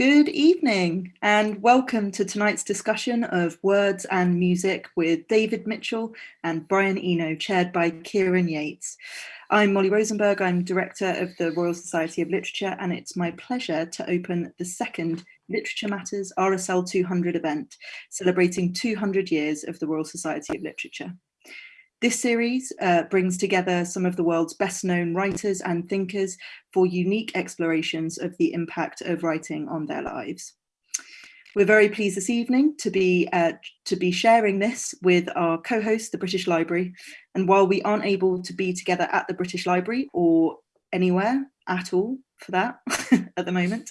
Good evening and welcome to tonight's discussion of words and music with David Mitchell and Brian Eno, chaired by Kieran Yates. I'm Molly Rosenberg, I'm Director of the Royal Society of Literature and it's my pleasure to open the second Literature Matters RSL 200 event, celebrating 200 years of the Royal Society of Literature. This series uh, brings together some of the world's best known writers and thinkers for unique explorations of the impact of writing on their lives. We're very pleased this evening to be, uh, to be sharing this with our co-host, the British Library. And while we aren't able to be together at the British Library or anywhere at all, for that at the moment.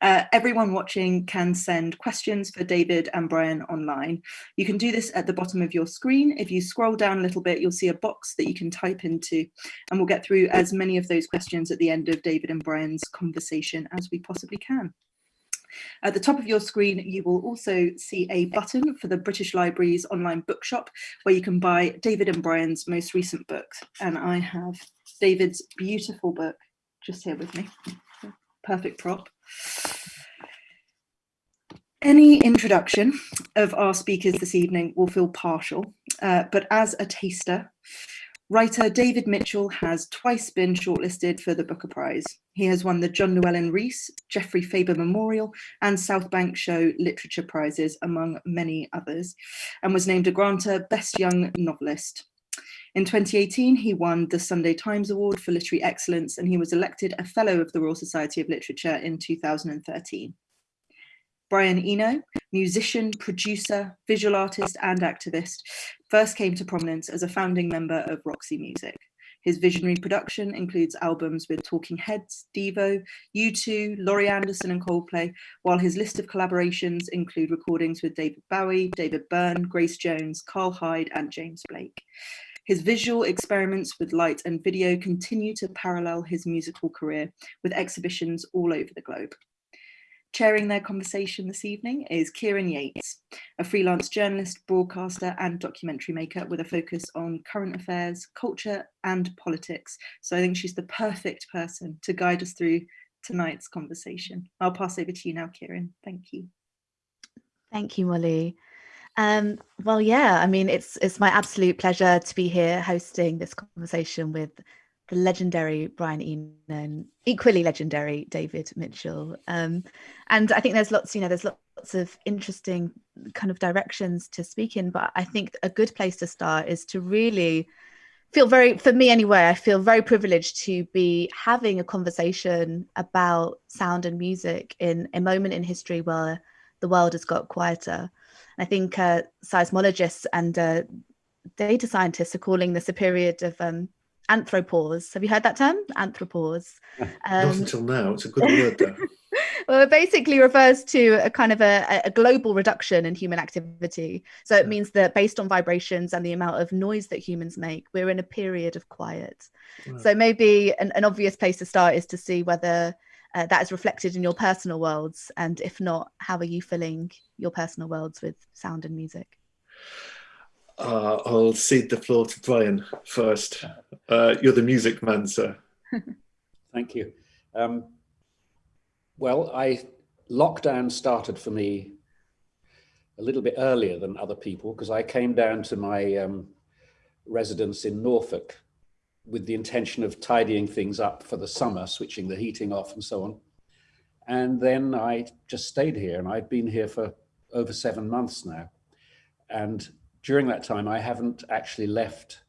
Uh, everyone watching can send questions for David and Brian online. You can do this at the bottom of your screen. If you scroll down a little bit, you'll see a box that you can type into and we'll get through as many of those questions at the end of David and Brian's conversation as we possibly can. At the top of your screen, you will also see a button for the British Library's online bookshop where you can buy David and Brian's most recent books. And I have David's beautiful book, just here with me. Perfect prop. Any introduction of our speakers this evening will feel partial, uh, but as a taster, writer David Mitchell has twice been shortlisted for the Booker Prize. He has won the John Llewellyn Rhys, Geoffrey Faber Memorial and South Bank Show Literature Prizes, among many others, and was named a Granta Best Young Novelist. In 2018, he won the Sunday Times Award for Literary Excellence and he was elected a Fellow of the Royal Society of Literature in 2013. Brian Eno, musician, producer, visual artist and activist, first came to prominence as a founding member of Roxy Music. His visionary production includes albums with Talking Heads, Devo, U2, Laurie Anderson and Coldplay, while his list of collaborations include recordings with David Bowie, David Byrne, Grace Jones, Karl Hyde and James Blake. His visual experiments with light and video continue to parallel his musical career with exhibitions all over the globe. Chairing their conversation this evening is Kieran Yates, a freelance journalist, broadcaster and documentary maker with a focus on current affairs, culture and politics. So I think she's the perfect person to guide us through tonight's conversation. I'll pass over to you now, Kieran. Thank you. Thank you, Molly. Um, well, yeah, I mean, it's it's my absolute pleasure to be here hosting this conversation with the legendary Brian Eno and equally legendary David Mitchell. Um, and I think there's lots, you know, there's lots of interesting kind of directions to speak in, but I think a good place to start is to really feel very, for me anyway, I feel very privileged to be having a conversation about sound and music in a moment in history where the world has got quieter. I think uh, seismologists and uh, data scientists are calling this a period of um, anthropause. Have you heard that term? Anthropause. Um, Not until now. It's a good word though. well, it basically refers to a kind of a, a, global reduction in human activity. So it means that based on vibrations and the amount of noise that humans make, we're in a period of quiet. So maybe an, an obvious place to start is to see whether uh, that is reflected in your personal worlds? And if not, how are you filling your personal worlds with sound and music? Uh, I'll cede the floor to Brian first. Uh, you're the music man, sir. Thank you. Um, well, I lockdown started for me a little bit earlier than other people because I came down to my um, residence in Norfolk with the intention of tidying things up for the summer, switching the heating off and so on. And then I just stayed here and I've been here for over seven months now. And during that time, I haven't actually left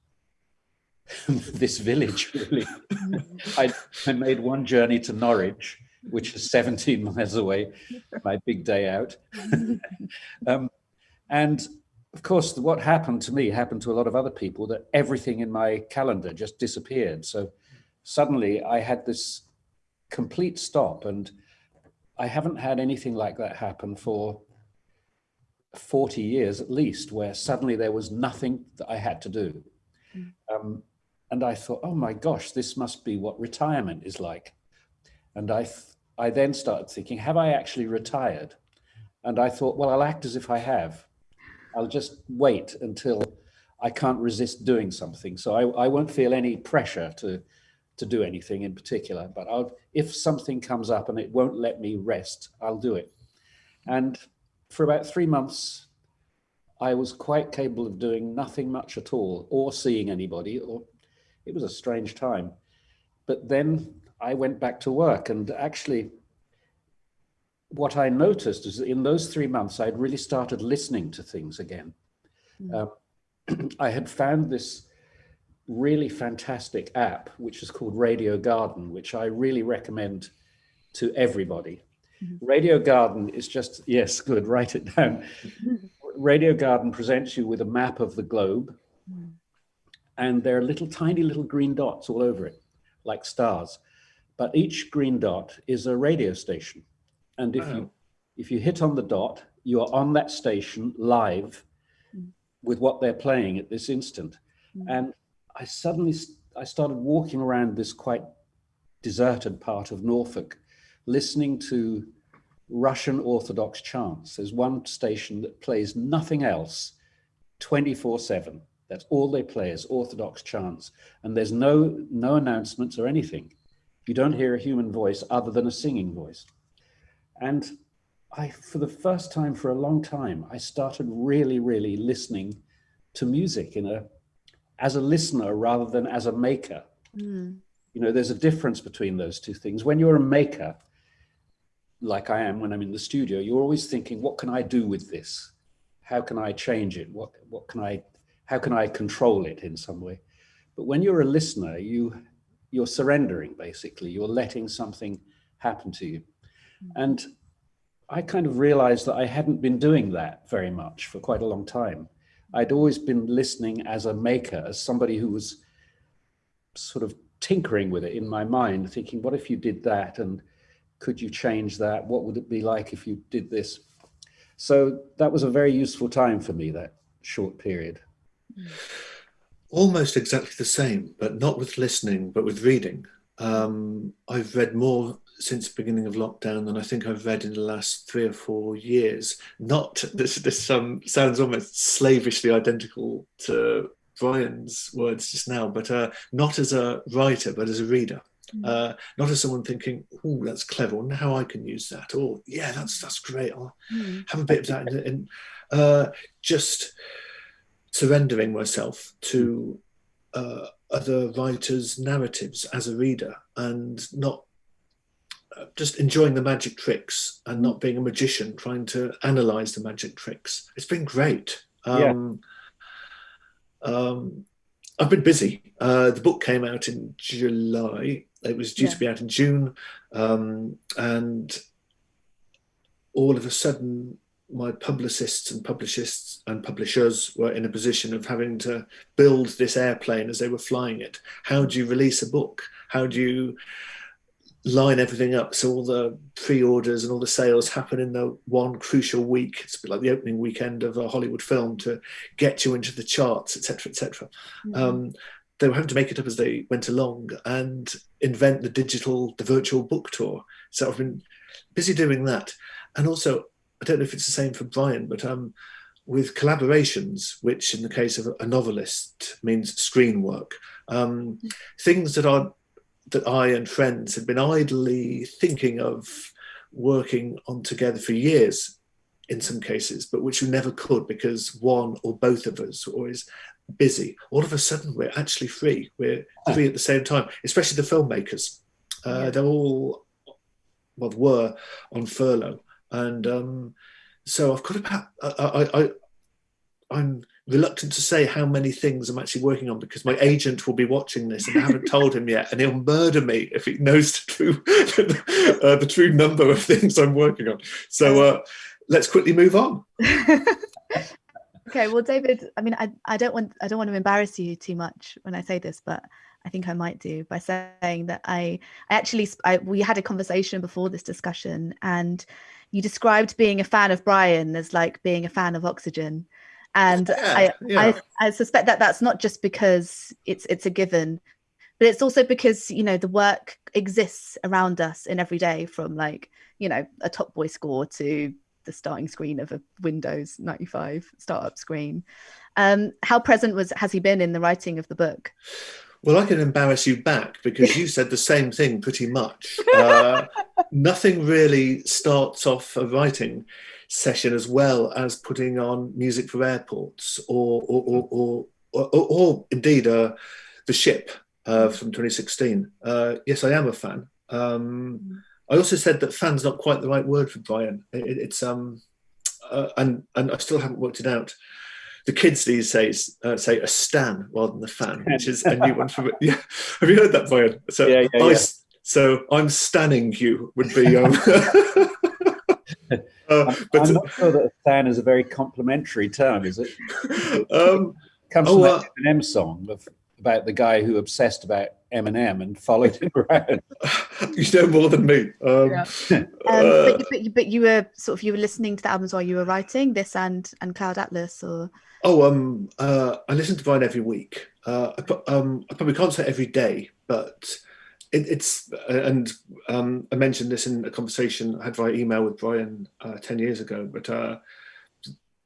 this village really. I, I made one journey to Norwich, which is 17 miles away, my big day out. um, and of course, what happened to me happened to a lot of other people that everything in my calendar just disappeared. So suddenly I had this complete stop and I haven't had anything like that happen for 40 years at least, where suddenly there was nothing that I had to do. Mm. Um, and I thought, oh my gosh, this must be what retirement is like. And I, I then started thinking, have I actually retired? And I thought, well, I'll act as if I have. I'll just wait until I can't resist doing something. So I, I won't feel any pressure to to do anything in particular, but I'll, if something comes up and it won't let me rest, I'll do it. And for about three months, I was quite capable of doing nothing much at all or seeing anybody or it was a strange time. But then I went back to work and actually what I noticed is that in those three months, I'd really started listening to things again. Mm. I had found this really fantastic app, which is called Radio Garden, which I really recommend to everybody. Mm -hmm. Radio Garden is just, yes, good, write it down. Radio Garden presents you with a map of the globe mm. and there are little tiny little green dots all over it, like stars. But each green dot is a radio station. And if wow. you if you hit on the dot, you are on that station live mm. with what they're playing at this instant. Mm. And I suddenly I started walking around this quite deserted part of Norfolk, listening to Russian Orthodox chants. There's one station that plays nothing else 24 seven. That's all they play is Orthodox chants. And there's no, no announcements or anything. You don't hear a human voice other than a singing voice. And I, for the first time for a long time, I started really, really listening to music in a, as a listener rather than as a maker. Mm. You know, there's a difference between those two things. When you're a maker, like I am when I'm in the studio, you're always thinking, what can I do with this? How can I change it? What, what can I, how can I control it in some way? But when you're a listener, you, you're surrendering, basically. You're letting something happen to you. Mm. And I kind of realized that I hadn't been doing that very much for quite a long time. I'd always been listening as a maker, as somebody who was sort of tinkering with it in my mind, thinking, what if you did that? And could you change that? What would it be like if you did this? So that was a very useful time for me, that short period. Almost exactly the same, but not with listening, but with reading. Um, I've read more since the beginning of lockdown than I think I've read in the last three or four years. Not this, this um, sounds almost slavishly identical to Brian's words just now, but uh, not as a writer, but as a reader. Mm. Uh, not as someone thinking, "Oh, that's clever. and how I can use that." Or, "Yeah, that's that's great. I'll mm. have a bit of that." And uh, just surrendering myself to uh, other writers' narratives as a reader, and not just enjoying the magic tricks and not being a magician trying to analyze the magic tricks. It's been great. Um, yeah. um, I've been busy. Uh, the book came out in July it was due yeah. to be out in June, um, and all of a sudden, my publicists and publicists and publishers were in a position of having to build this airplane as they were flying it. How do you release a book? How do you line everything up so all the pre-orders and all the sales happen in the one crucial week it's a bit like the opening weekend of a hollywood film to get you into the charts etc etc mm -hmm. um, they were having to make it up as they went along and invent the digital, the virtual book tour. So I've been busy doing that. And also, I don't know if it's the same for Brian, but um, with collaborations, which in the case of a novelist means screen work, um, things that are that I and friends had been idly thinking of working on together for years in some cases, but which we never could because one or both of us were always busy. All of a sudden, we're actually free. We're free at the same time, especially the filmmakers. Uh, they're all, well, were on furlough. And um, so I've got about, I, I, I, I'm reluctant to say how many things I'm actually working on because my agent will be watching this and I haven't told him yet and he'll murder me if he knows the true, uh, the true number of things I'm working on. So uh, let's quickly move on. okay well david i mean I, I don't want i don't want to embarrass you too much when i say this but i think i might do by saying that i i actually I, we had a conversation before this discussion and you described being a fan of brian as like being a fan of oxygen and yeah, I, yeah. I i suspect that that's not just because it's it's a given but it's also because you know the work exists around us in every day from like you know a top boy score to the starting screen of a Windows 95 startup screen. Um, how present was has he been in the writing of the book? Well, I can embarrass you back because you said the same thing pretty much. Uh, nothing really starts off a writing session as well as putting on music for airports or or or, or, or, or indeed uh, the ship uh, from 2016. Uh, yes, I am a fan. Um, I also said that fan's not quite the right word for Brian. It, it's um, uh, and and I still haven't worked it out the kids these days uh, say a stan rather than a fan, which is a new one for me. Yeah. Have you heard that, Brian? So, yeah, yeah, I, yeah. so I'm stanning you would be. Um, uh, but I'm not sure that a stan is a very complimentary term, is it? Um, Comes oh, from uh, Eminem song of, about the guy who obsessed about Eminem and followed him around. you know more than me. Um, yeah. um, uh, but, you, but, you, but you were sort of you were listening to the albums while you were writing this and and Cloud Atlas, or Oh, um, uh, I listen to Brian every week. Uh, I, um, I probably can't say every day, but it, it's and um, I mentioned this in a conversation I had via email with Brian uh, ten years ago. But uh,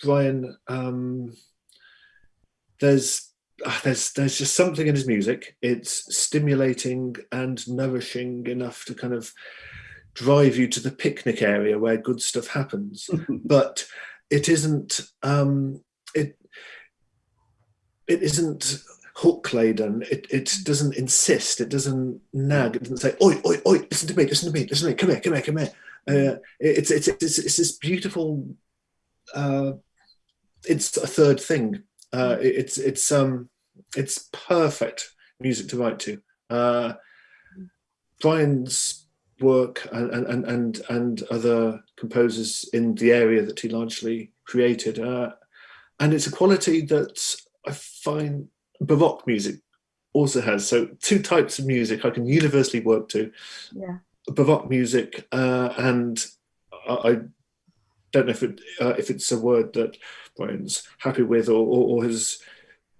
Brian, um, there's uh, there's there's just something in his music. It's stimulating and nourishing enough to kind of drive you to the picnic area where good stuff happens. but it isn't. Um, it it isn't hook laden. It, it doesn't insist. It doesn't nag. It doesn't say, oi, oi, oi, listen to me, listen to me, listen to me, come here, come here, come here. Uh, it's, it's, it's, it's this beautiful, uh, it's a third thing. Uh, it's, it's, um, it's perfect music to write to. Uh, Brian's work and, and, and, and other composers in the area that he largely created. Uh, and it's a quality that I find Baroque music also has. So two types of music I can universally work to. Yeah. Baroque music uh, and I, I, don't know if it uh, if it's a word that Brian's happy with or, or, or has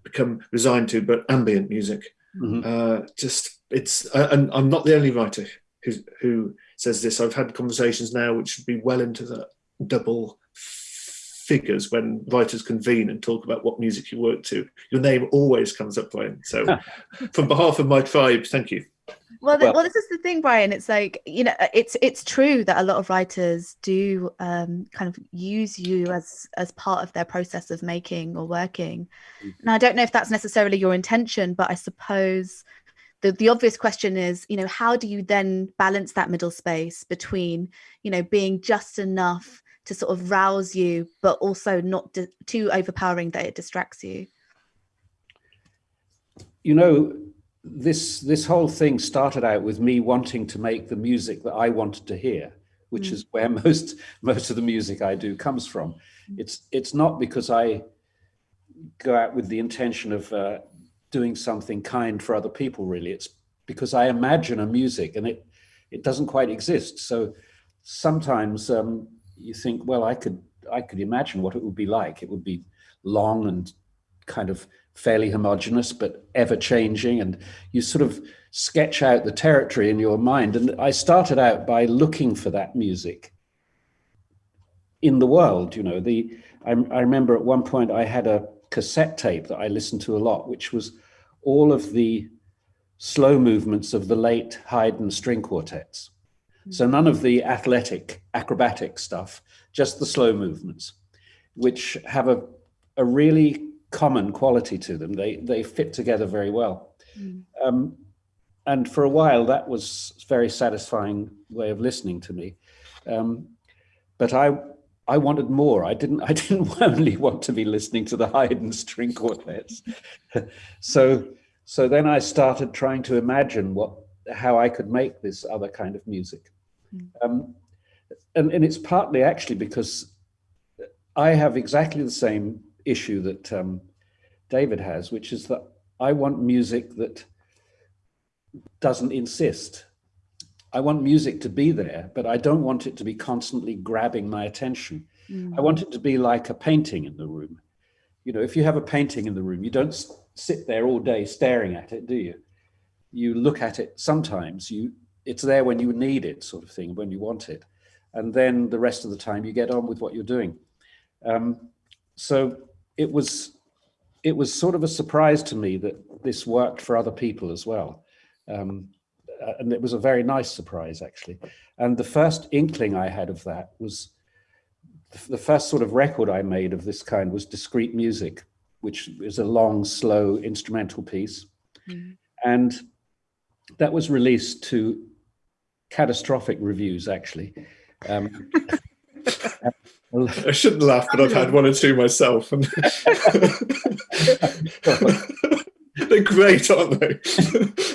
become resigned to, but ambient music. Mm-hmm. Uh, just it's uh, and I'm not the only writer who who says this. I've had conversations now which should be well into the double figures when writers convene and talk about what music you work to. Your name always comes up, Brian. So, from behalf of my tribe, thank you. Well, well, well, this is the thing, Brian. It's like you know, it's it's true that a lot of writers do um, kind of use you as as part of their process of making or working. Mm-hmm. And I don't know if that's necessarily your intention, but I suppose the the obvious question is, you know, how do you then balance that middle space between, you know, being just enough to sort of rouse you, but also not too overpowering that it distracts you? You know, this this whole thing started out with me wanting to make the music that I wanted to hear, which mm. is where most most of the music I do comes from. Mm. It's it's not because I go out with the intention of uh, doing something kind for other people. Really, it's because I imagine a music and it it doesn't quite exist. So sometimes um, you think, well, I could I could imagine what it would be like. It would be long and kind of fairly homogenous, but ever changing. And you sort of sketch out the territory in your mind. And I started out by looking for that music in the world. You know, the I, I remember at one point I had a cassette tape that I listened to a lot, which was all of the slow movements of the late Haydn string quartets. So none of the athletic, acrobatic stuff, just the slow movements, which have a, a really common quality to them. They, they fit together very well. Mm. Um, and for a while, that was a very satisfying way of listening to me. Um, but I, I wanted more. I didn't. I didn't only want to be listening to the Haydn string quartets. so, so then I started trying to imagine what, how I could make this other kind of music. Um, and, and it's partly actually because I have exactly the same issue that um, David has, which is that I want music that doesn't insist. I want music to be there, but I don't want it to be constantly grabbing my attention. Mm. I want it to be like a painting in the room. You know, if you have a painting in the room, you don't sit there all day staring at it, do you? You look at it sometimes, you it's there when you need it, sort of thing, when you want it. And then the rest of the time you get on with what you're doing. Um, so it was it was sort of a surprise to me that this worked for other people as well. Um, uh, and it was a very nice surprise, actually. And the first inkling I had of that was the first sort of record I made of this kind was discreet Music, which is a long, slow instrumental piece. Mm. And that was released to catastrophic reviews, actually. Um, I shouldn't laugh, but I've had one or two myself. And They're great, aren't they?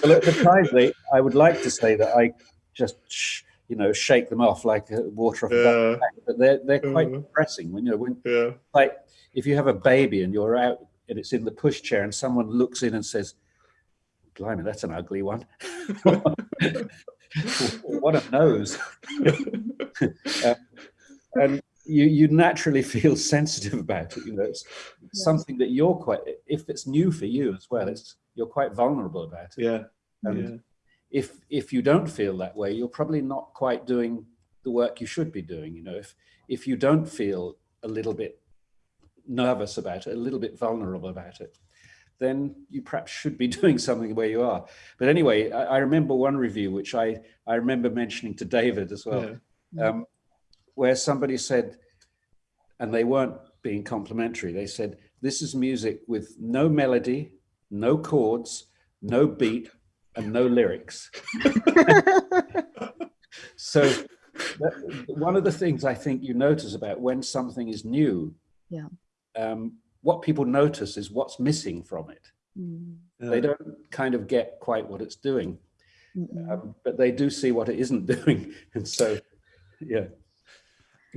well, at the time, they, I would like to say that I just, you know, shake them off like water off yeah. a duck, but they're they're quite yeah. depressing. When you know, when yeah. like if you have a baby and you're out and it's in the pushchair and someone looks in and says, "Blimey, that's an ugly one." what a nose! uh, and you you naturally feel sensitive about it. You know, it's yes. something that you're quite. If it's new for you as well, it's you're quite vulnerable about it. Yeah. And yeah. if if you don't feel that way, you're probably not quite doing the work you should be doing. You know, if if you don't feel a little bit nervous about it, a little bit vulnerable about it, then you perhaps should be doing something where you are. But anyway, I, I remember one review which I I remember mentioning to David as well. Yeah. Um, where somebody said, and they weren't being complimentary, they said, this is music with no melody, no chords, no beat, and no lyrics. so that, one of the things I think you notice about when something is new, yeah. Um, what people notice is what's missing from it. Mm. They don't kind of get quite what it's doing, um, but they do see what it isn't doing. And so, yeah.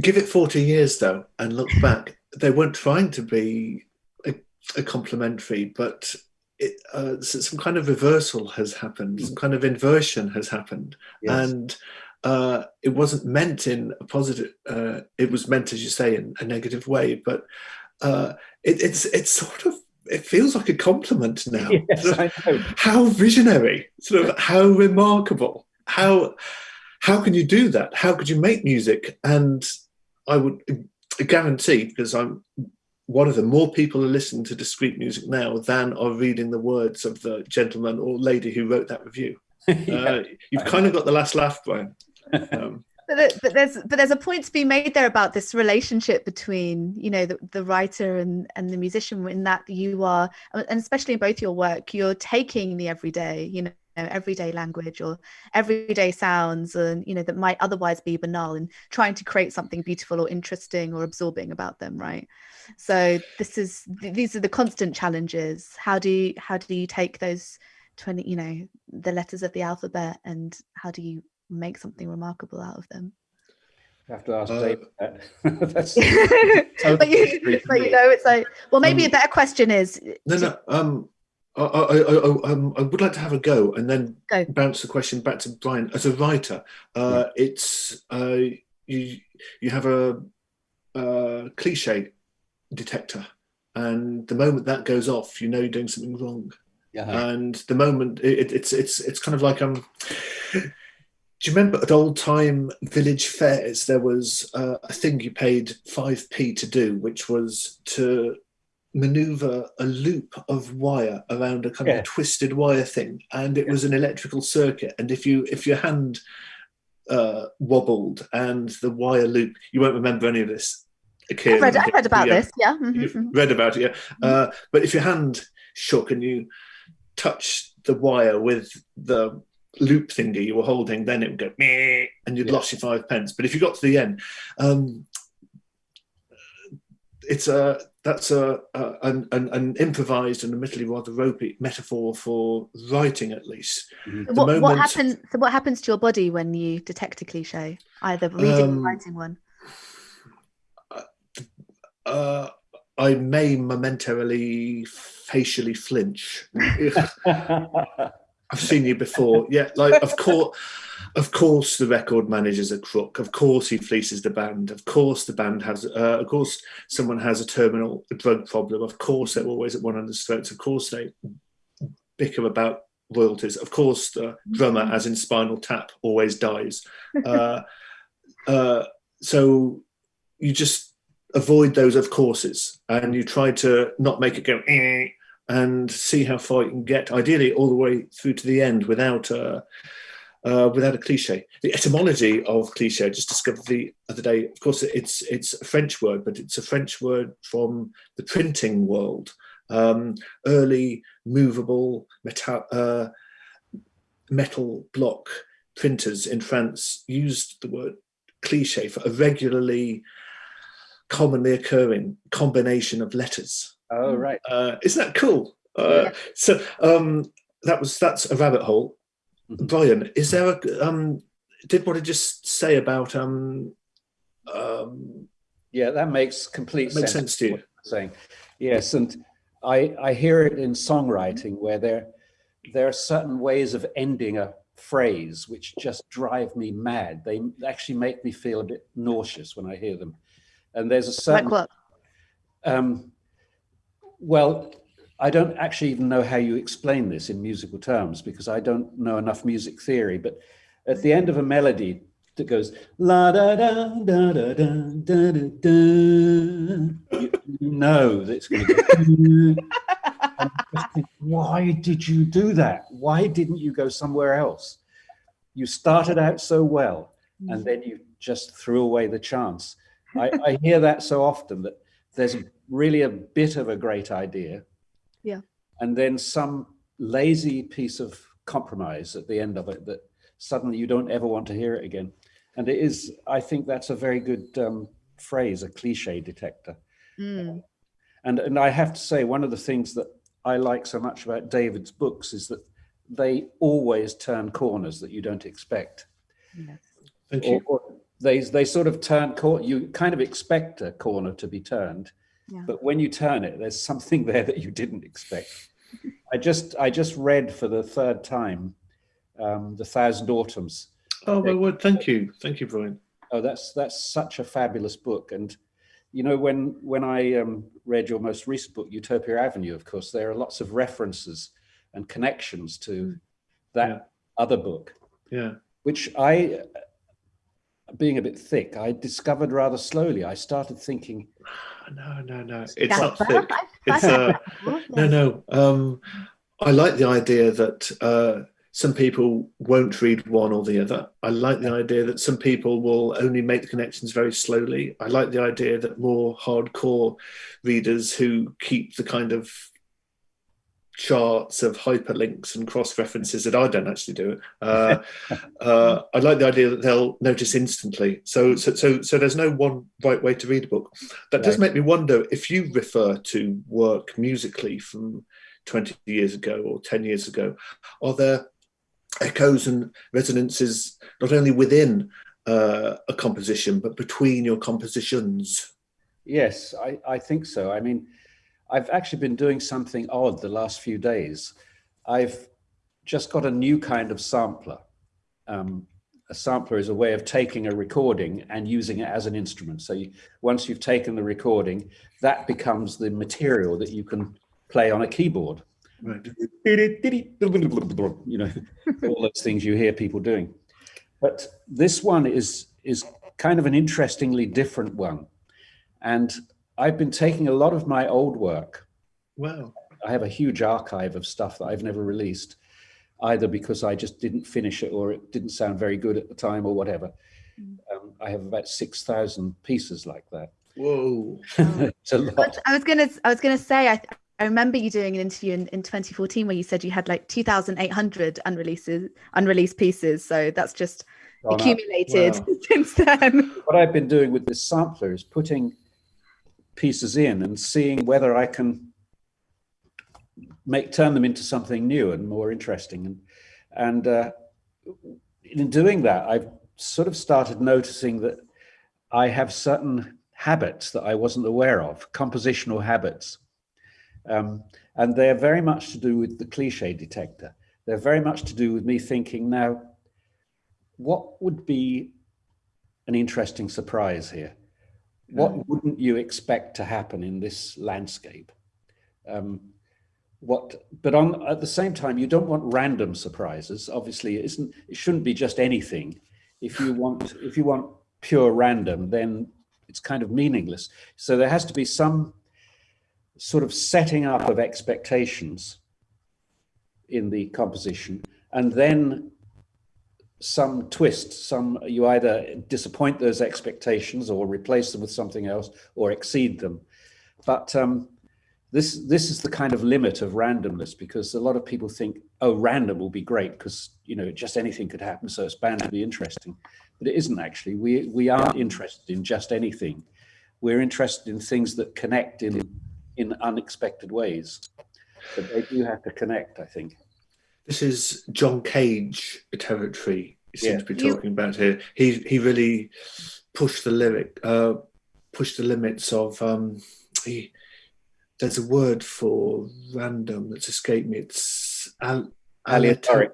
Give it 40 years though, and look back, they weren't trying to be a, a complimentary, but it, uh, some kind of reversal has happened, some kind of inversion has happened. Yes. And uh, it wasn't meant in a positive, uh, it was meant, as you say, in a negative way, but uh, it, it's, it's sort of, it feels like a compliment now. Yes, sort of, how visionary, sort of how remarkable, how, how can you do that? How could you make music and I would guarantee, because I'm one of the more people are listening to discreet music now than are reading the words of the gentleman or lady who wrote that review. yeah. uh, you've kind of got the last laugh, Brian. Um, but, but, there's but there's a point to be made there about this relationship between you know the, the writer and and the musician in that you are and especially in both your work you're taking the everyday you know everyday language or everyday sounds and you know that might otherwise be banal and trying to create something beautiful or interesting or absorbing about them right? So this is these are the constant challenges. How do you how do you take those 20 you know the letters of the alphabet and how do you make something remarkable out of them I have to ask uh, Dave. That's but, you, but you know, it's like, well, maybe um, a better question is. No, no. Um, I, I, I, um, I, would like to have a go and then go. bounce the question back to Brian. As a writer, uh, yeah. it's uh, you you have a, a, cliche detector, and the moment that goes off, you know you're doing something wrong. Yeah. And the moment it, it's it's it's kind of like um. Do you remember at old time village fairs there was uh, a thing you paid five p to do, which was to maneuver a loop of wire around a kind yeah. of twisted wire thing and it yeah. was an electrical circuit and if you if your hand uh, wobbled and the wire loop you won't remember any of this I read, I read about yeah. this yeah mm -hmm. read about it yeah mm -hmm. uh, but if your hand shook and you touched the wire with the loop thingy you were holding then it would go Meh, and you'd lost your five pence but if you got to the end um, it's a that's a, a an, an, improvised and admittedly rather ropey metaphor for writing, at least. Mm-hmm. What, moment, what, happens? So what happens to your body when you detect a cliche, either reading um, or writing one? Uh, I may momentarily facially flinch. I've seen you before. Yeah, like of course, of course, the record manager's a crook. Of course, he fleeces the band. Of course, the band has. Uh, of course, someone has a terminal drug problem. Of course, they're always at one another's throats. Of course, they bicker about royalties. Of course, the drummer, mm-hmm. as in Spinal Tap, always dies. Uh, uh, so you just avoid those of courses and you try to not make it go eh, and see how far you can get, ideally all the way through to the end without a, uh, without a cliche. The etymology of cliche, I just discovered the other day, of course, it's, it's a French word, but it's a French word from the printing world. Um, early movable metal, uh, metal block printers in France used the word cliche for a regularly commonly occurring combination of letters. Oh, right. Uh, isn't that cool? Uh, yeah. So um, that was that's a rabbit hole. Mm -hmm. Brian, is there a um, did what I just say about um, um yeah that makes complete makes sense, sense to you saying yes and I I hear it in songwriting where there there are certain ways of ending a phrase which just drive me mad they actually make me feel a bit nauseous when I hear them and there's a certain like what um, well, I don't actually even know how you explain this in musical terms because I don't know enough music theory, but at the end of a melody that goes la da da da da da da da, da you know that it's going to go. Hmm. why did you do that? Why didn't you go somewhere else? You started out so well, and then you just threw away the chance. I, I hear that so often that there's a really a bit of a great idea, yeah. And then some lazy piece of compromise at the end of it that suddenly you don't ever want to hear it again. And it is, I think that's a very good um, phrase, a cliche detector. Mm. And, and I have to say, one of the things that I like so much about David's books is that they always turn corners that you don't expect. Yes. Thank you. Or, or they, they sort of turn, you kind of expect a corner to be turned, yeah. but when you turn it, there's something there that you didn't expect. I just I just read for the third time um, the Thousand Autumns. Oh my word! Thank you, thank you, Brian. Oh, that's that's such a fabulous book, and you know when when I um, read your most recent book, Utopia Avenue, of course, there are lots of references and connections to mm. that yeah. other book. Yeah. Which I, being a bit thick, I discovered rather slowly. I started thinking, no, no, no. It's not thick. It's uh, no, no. Um, I like the idea that uh, some people won't read one or the other. I like the idea that some people will only make the connections very slowly. I like the idea that more hardcore readers who keep the kind of charts of hyperlinks and cross references that I don't actually do. Uh, uh, I like the idea that they'll notice instantly. So, so, so, so there's no one right way to read a book. That does make me wonder if you refer to work musically from 20 years ago or 10 years ago, are there echoes and resonances not only within uh, a composition, but between your compositions? Yes, I, I think so. I mean, I've actually been doing something odd the last few days. I've just got a new kind of sampler. Um, a sampler is a way of taking a recording and using it as an instrument. So you, once you've taken the recording, that becomes the material that you can play on a keyboard. Right. You know, all those things you hear people doing. But this one is, is kind of an interestingly different one. And I've been taking a lot of my old work. Wow. I have a huge archive of stuff that I've never released, either because I just didn't finish it or it didn't sound very good at the time or whatever. Mm. Um, I have about 6,000 pieces like that. Whoa. it's a lot. I was going to, I was going to say, I, I remember you doing an interview in, in 2014 where you said you had like 2,800 unreleased, unreleased pieces. So that's just accumulated wow. since then. What I've been doing with this sampler is putting pieces in and seeing whether I can make turn them into something new and more interesting. And, and uh, in doing that, I've sort of started noticing that I have certain habits that I wasn't aware of, compositional habits. Um, and they're very much to do with the cliche detector. They're very much to do with me thinking now, what would be an interesting surprise here? What wouldn't you expect to happen in this landscape? Um, what, but on at the same time, you don't want random surprises. Obviously, it isn't. It shouldn't be just anything. If you want, if you want pure random, then it's kind of meaningless. So there has to be some sort of setting up of expectations in the composition, and then some twist, some you either disappoint those expectations or replace them with something else or exceed them. But um, this this is the kind of limit of randomness because a lot of people think, oh, random will be great because you know just anything could happen, so it's bound to be interesting. But it isn't actually. We we aren't interested in just anything. We're interested in things that connect in in unexpected ways. But they do have to connect, I think. This is John Cage territory. He seems Yeah. to be talking about here. He he really pushed the lyric, uh, pushed the limits of. Um, he, there's a word for random that's escaped me. It's al- Aleatoric.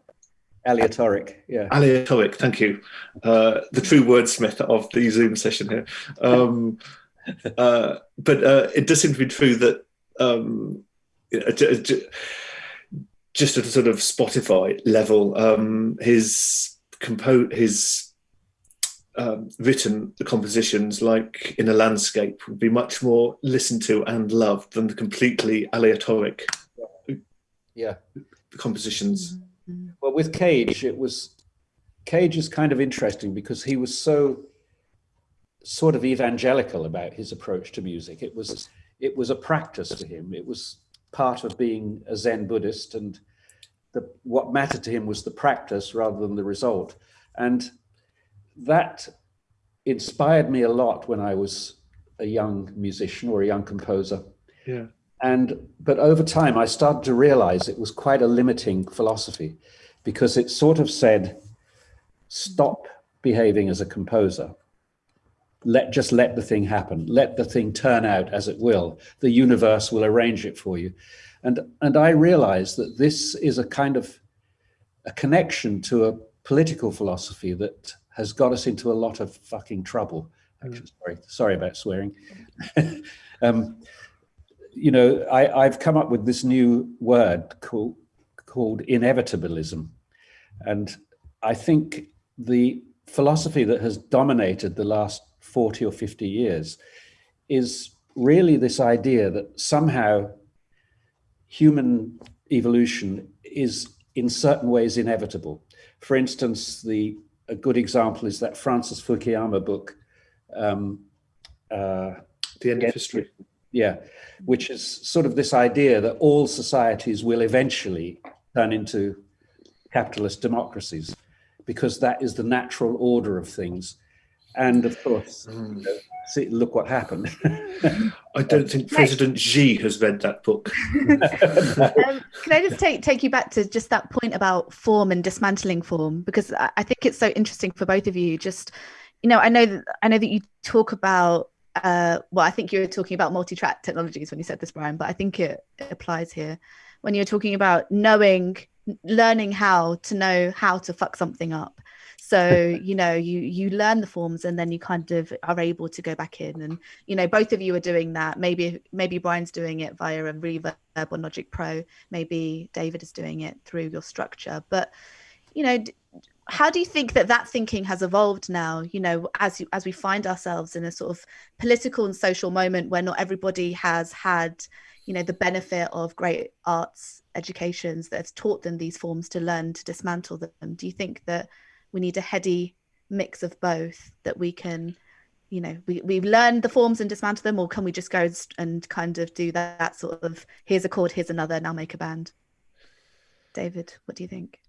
Aleatoric, yeah. Aleatoric, thank you. Uh, the true wordsmith of the Zoom session here. Um, uh, but uh, it does seem to be true that um, you know, ju- ju- just at a sort of Spotify level, um, his compo- his um, written compositions, like in a landscape, would be much more listened to and loved than the completely aleatoric Yeah. compositions. Well, with Cage, it was Cage is kind of interesting because he was so sort of evangelical about his approach to music. It was it was a practice to him. It was part of being a Zen Buddhist, and the, what mattered to him was the practice rather than the result. And that inspired me a lot when I was a young musician or a young composer. Yeah. And but over time, I started to realize it was quite a limiting philosophy because it sort of said, stop behaving as a composer. Let just let the thing happen. Let the thing turn out as it will. The universe will arrange it for you. And and I realize that this is a kind of a connection to a political philosophy that has got us into a lot of fucking trouble. Actually, sorry, sorry about swearing. um, you know, I, I've come up with this new word called called inevitabilism, and I think the philosophy that has dominated the last forty or fifty years is really this idea that somehow human evolution is in certain ways inevitable. For instance, the a good example is that Francis Fukuyama book. Um, uh, The end of history. yeah, which is sort of this idea that all societies will eventually turn into capitalist democracies because that is the natural order of things. And of course, Mm. you know, see, look what happened. I don't think President Xi has read that book. um, can I just take take you back to just that point about form and dismantling form because I, I think it's so interesting for both of you. Just you know, I know that I know that you talk about. Uh, well, I think you were talking about multi-track technologies when you said this, Brian, but I think it, it applies here when you're talking about knowing, learning how to know how to fuck something up. So you know, you you learn the forms and then you kind of are able to go back in and you know both of you are doing that. Maybe maybe brian's doing it via a reverb or logic pro. Maybe david is doing it through your structure. But you know how do you think that that thinking has evolved now you know as you, as we find ourselves in a sort of political and social moment where not everybody has had you know the benefit of great arts educations that have taught them these forms to learn to dismantle them? Do you think that we need a heady mix of both that we can you know we, we've learned the forms and dismantle them or can we just go and, kind of do that, that sort of here's a chord here's another now make a band? David what do you think?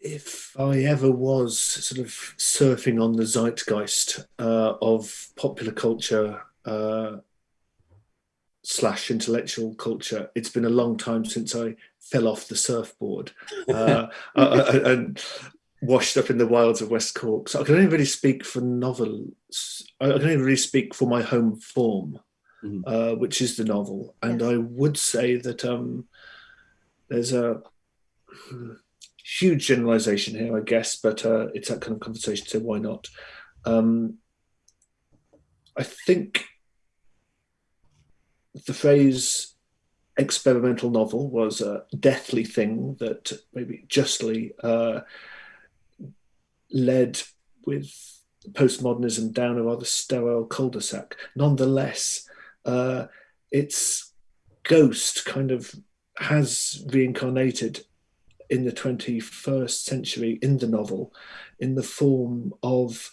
If I ever was sort of surfing on the zeitgeist uh, of popular culture uh, slash intellectual culture, it's been a long time since I fell off the surfboard. Uh, uh, uh, and washed up in the wilds of West Cork. So I can only really speak for novels. I can only really speak for my home form, Mhm. uh, which is the novel. And Yes. I would say that um, there's a huge generalization here, I guess, but uh, it's that kind of conversation, so why not? Um, I think the phrase experimental novel was a deathly thing that maybe justly uh, led with postmodernism down a rather sterile cul-de-sac. Nonetheless, uh, its ghost kind of has reincarnated in the 21st century in the novel in the form of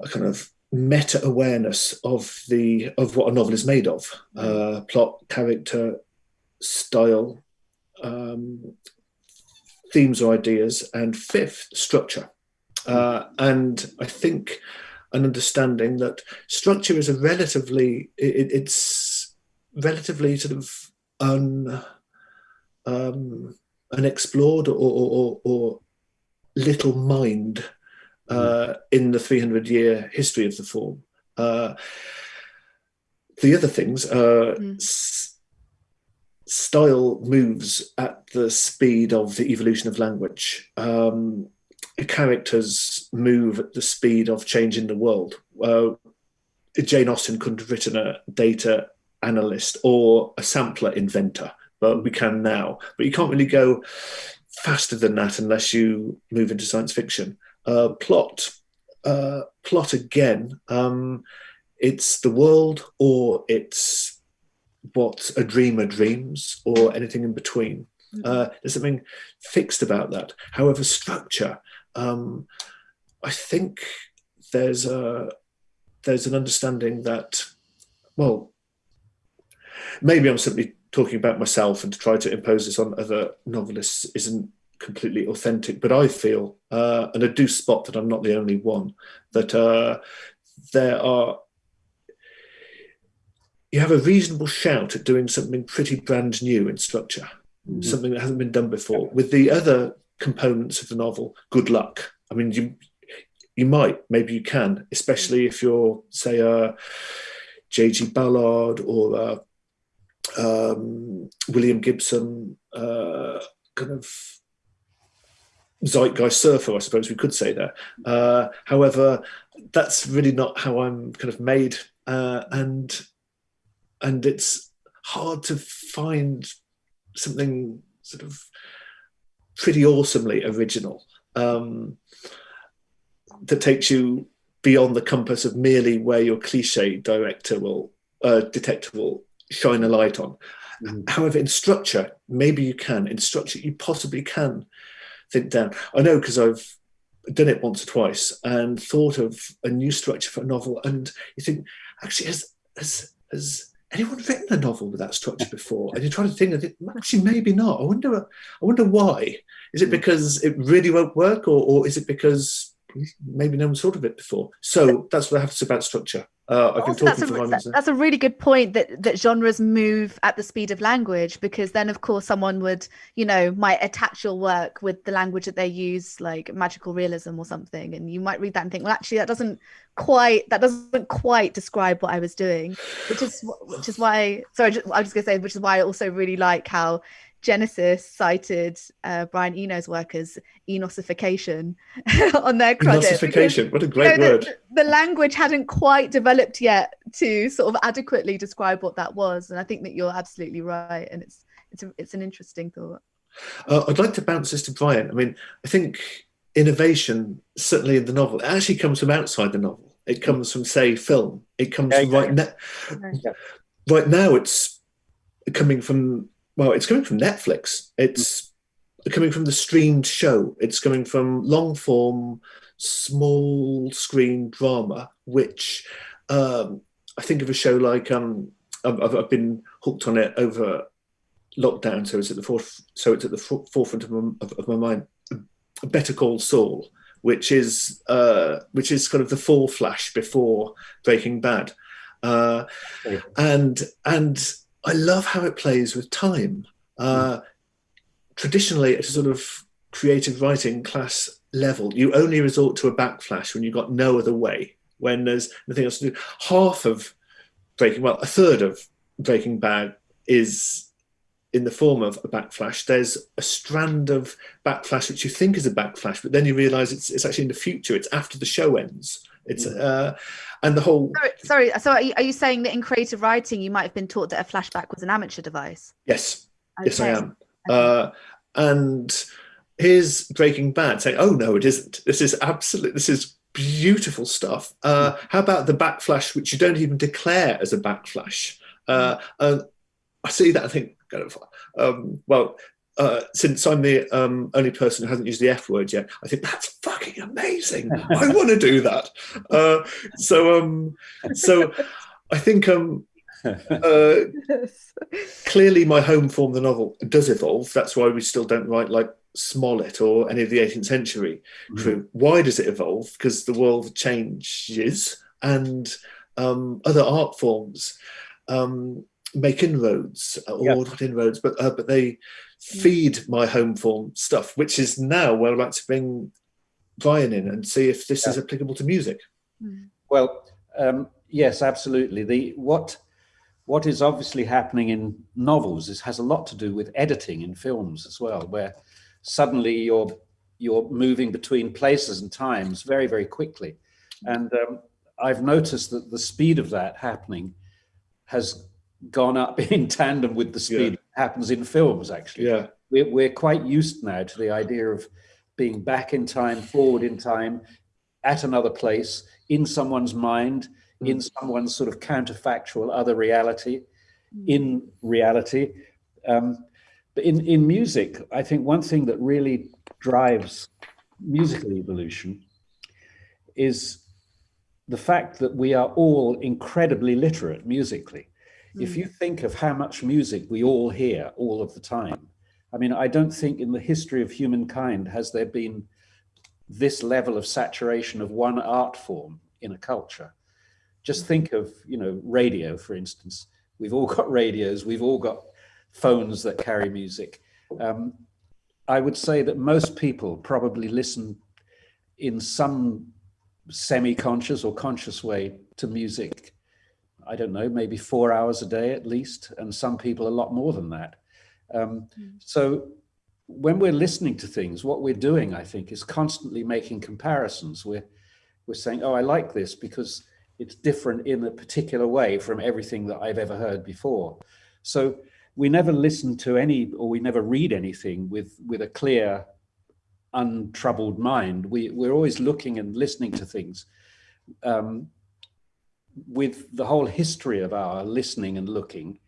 a kind of meta awareness of the of what a novel is made of uh, plot character style um, themes or ideas and fifth structure uh, and i think an understanding that structure is a relatively it, it's relatively sort of un um, unexplored or, or, or little mined uh, in the 300 year history of the form. Uh, the other things, uh, mm. Style moves at the speed of the evolution of language. Um, characters move at the speed of change in the world. Uh, Jane Austen couldn't have written a data analyst or a sampler inventor but we can now. But you can't really go faster than that unless you move into science fiction. Uh, plot, uh, plot again. Um, it's the world, or it's what a dreamer dreams, or anything in between. Mm-hmm. Uh, there's something fixed about that. However, structure. Um, I think there's a there's an understanding that, well, maybe I'm simply talking about myself and to try to impose this on other novelists isn't completely authentic. But I feel, uh, and I do spot that I'm not the only one, that uh, there are. You have a reasonable shout at doing something pretty brand new in structure, mm-hmm. something that hasn't been done before. With the other components of the novel, good luck. I mean, you you might, maybe you can, especially if you're, say, a J.G. Ballard or a um, William Gibson uh, kind of zeitgeist surfer, I suppose we could say there. Uh, however, that's really not how I'm kind of made, uh, and and it's hard to find something sort of pretty awesomely original um, that takes you beyond the compass of merely where your cliche director will uh, detective will shine a light on. Mm. However, in structure, maybe you can. In structure, you possibly can think down. I know because I've done it once or twice and thought of a new structure for a novel, and you think, actually, has has has anyone written a novel with that structure before? And you try to think, of it, actually, maybe not. I wonder. I wonder why. Is it mm. because it really won't work, or, or is it because maybe no one's thought of it before? So that's what I have to say about structure. Uh, I've been talking that's, a, that, that's a really good point that that genres move at the speed of language because then of course someone would you know might attach your work with the language that they use like magical realism or something and you might read that and think well actually that doesn't quite that doesn't quite describe what I was doing which is which is why sorry I was just gonna say which is why I also really like how Genesis cited uh, Brian Eno's work as enosification on their credit. Enosification, what a great you know, word. The, the, language hadn't quite developed yet to sort of adequately describe what that was. And I think that you're absolutely right. And it's it's a, it's an interesting thought. Uh, I'd like to bounce this to Brian. I mean, I think innovation, certainly in the novel, it actually comes from outside the novel. It comes from, say, film. It comes yeah, from right now. Yeah. Right now, it's coming from well, it's coming from Netflix. It's coming from the streamed show. It's coming from long form, small screen drama, which um, I think of a show like um, I've, I've, been hooked on it over lockdown, so it's at the foref- so it's at the forefront of my, of, of my mind. Better Call Saul, which is uh, which is kind of the fall flash before Breaking Bad, uh, and and I love how it plays with time. Uh, traditionally, at a sort of creative writing class level, you only resort to a backflash when you've got no other way, when there's nothing else to do. Half of Breaking, well, a third of Breaking Bad is in the form of a backflash. There's a strand of backflash which you think is a backflash, but then you realize it's, it's actually in the future. It's after the show ends. It's mm. uh, and the whole. Sorry, sorry. So are you, are you, saying that in creative writing you might have been taught that a flashback was an amateur device? Yes, okay. yes, I am. Okay. Uh, and here's Breaking Bad saying, "Oh no, it isn't. This is absolutely. This is beautiful stuff. Uh, how about the backflash, which you don't even declare as a backflash? Uh, and I see that. I think, um, well, uh, since I'm the um, only person who hasn't used the F word yet, I think that's fucking amazing. I want to do that. Uh, so, um, so I think um, uh, clearly my home form, the novel, does evolve. That's why we still don't write like Smollett or any of the 18th century mm-hmm. Why does it evolve? Because the world changes and um, other art forms um, make inroads, or yep. not inroads, but uh, but they feed my home form stuff, which is now where I'd like to bring Brian in and see if this yeah. is applicable to music. Hmm. Well, um, yes, absolutely. The what what is obviously happening in novels is has a lot to do with editing in films as well, where suddenly you're you're moving between places and times very very quickly, and um, I've noticed that the speed of that happening has gone up in tandem with the speed yeah. that happens in films, actually. Yeah. We're, we're quite used now to the idea of being back in time, forward in time, at another place, in someone's mind, mm. in someone's sort of counterfactual other reality, mm. in reality. Um, but in, in music, I think one thing that really drives musical evolution is the fact that we are all incredibly literate musically. If hmm. you think of how much music we all hear all of the time, I mean, I don't think in the history of humankind has there been this level of saturation of one art form in a culture. Just hmm. think of, you know, radio, for instance. We've all got radios, we've all got phones that carry music. Um, I would say that most people probably listen in some semi-conscious or conscious way to music I don't know, maybe four hours a day at least, and some people a lot more than that. Um, mm. So when we're listening to things, what we're doing, I think, is constantly making comparisons. We're, we're saying, oh, I like this because it's different in a particular way from everything that I've ever heard before. So we never listen to any, or we never read anything with, with a clear, untroubled mind. We, we're always looking and listening to things um, with the whole history of our listening and looking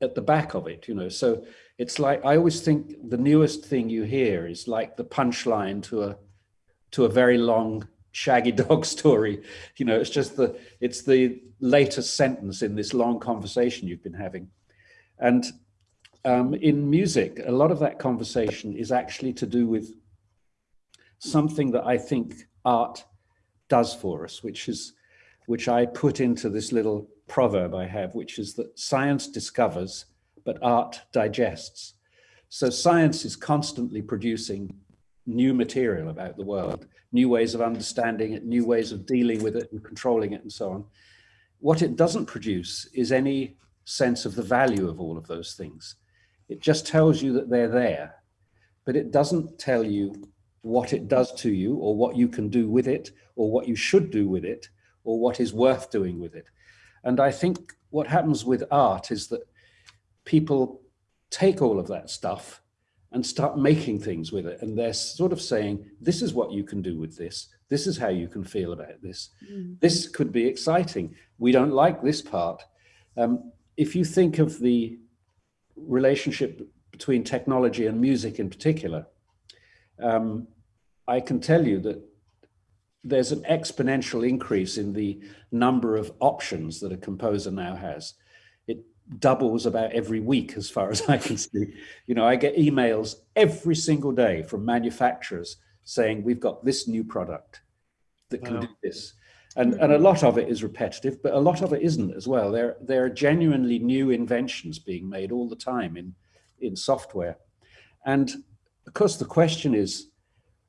at the back of it, you know. So it's like I always think the newest thing you hear is like the punchline to a to a very long shaggy dog story. You know, it's just the it's the latest sentence in this long conversation you've been having. And um, in music, a lot of that conversation is actually to do with something that I think art does for us, which is which I put into this little proverb I have, which is that science discovers, but art digests. So science is constantly producing new material about the world, new ways of understanding it, new ways of dealing with it and controlling it and so on. What it doesn't produce is any sense of the value of all of those things. It just tells you that they're there, but it doesn't tell you what it does to you or what you can do with it or what you should do with it or what is worth doing with it. And I think what happens with art is that people take all of that stuff and start making things with it. And they're sort of saying, this is what you can do with this. This is how you can feel about this. Mm. This could be exciting. We don't like this part. Um, if you think of the relationship between technology and music in particular, um, I can tell you that there's an exponential increase in the number of options that a composer now has. It doubles about every week as far as I can see. You know, I get emails every single day from manufacturers saying, we've got this new product that can wow. do this. And, and a lot of it is repetitive, but a lot of it isn't as well. There, there are genuinely new inventions being made all the time in, in software. And of course, the question is,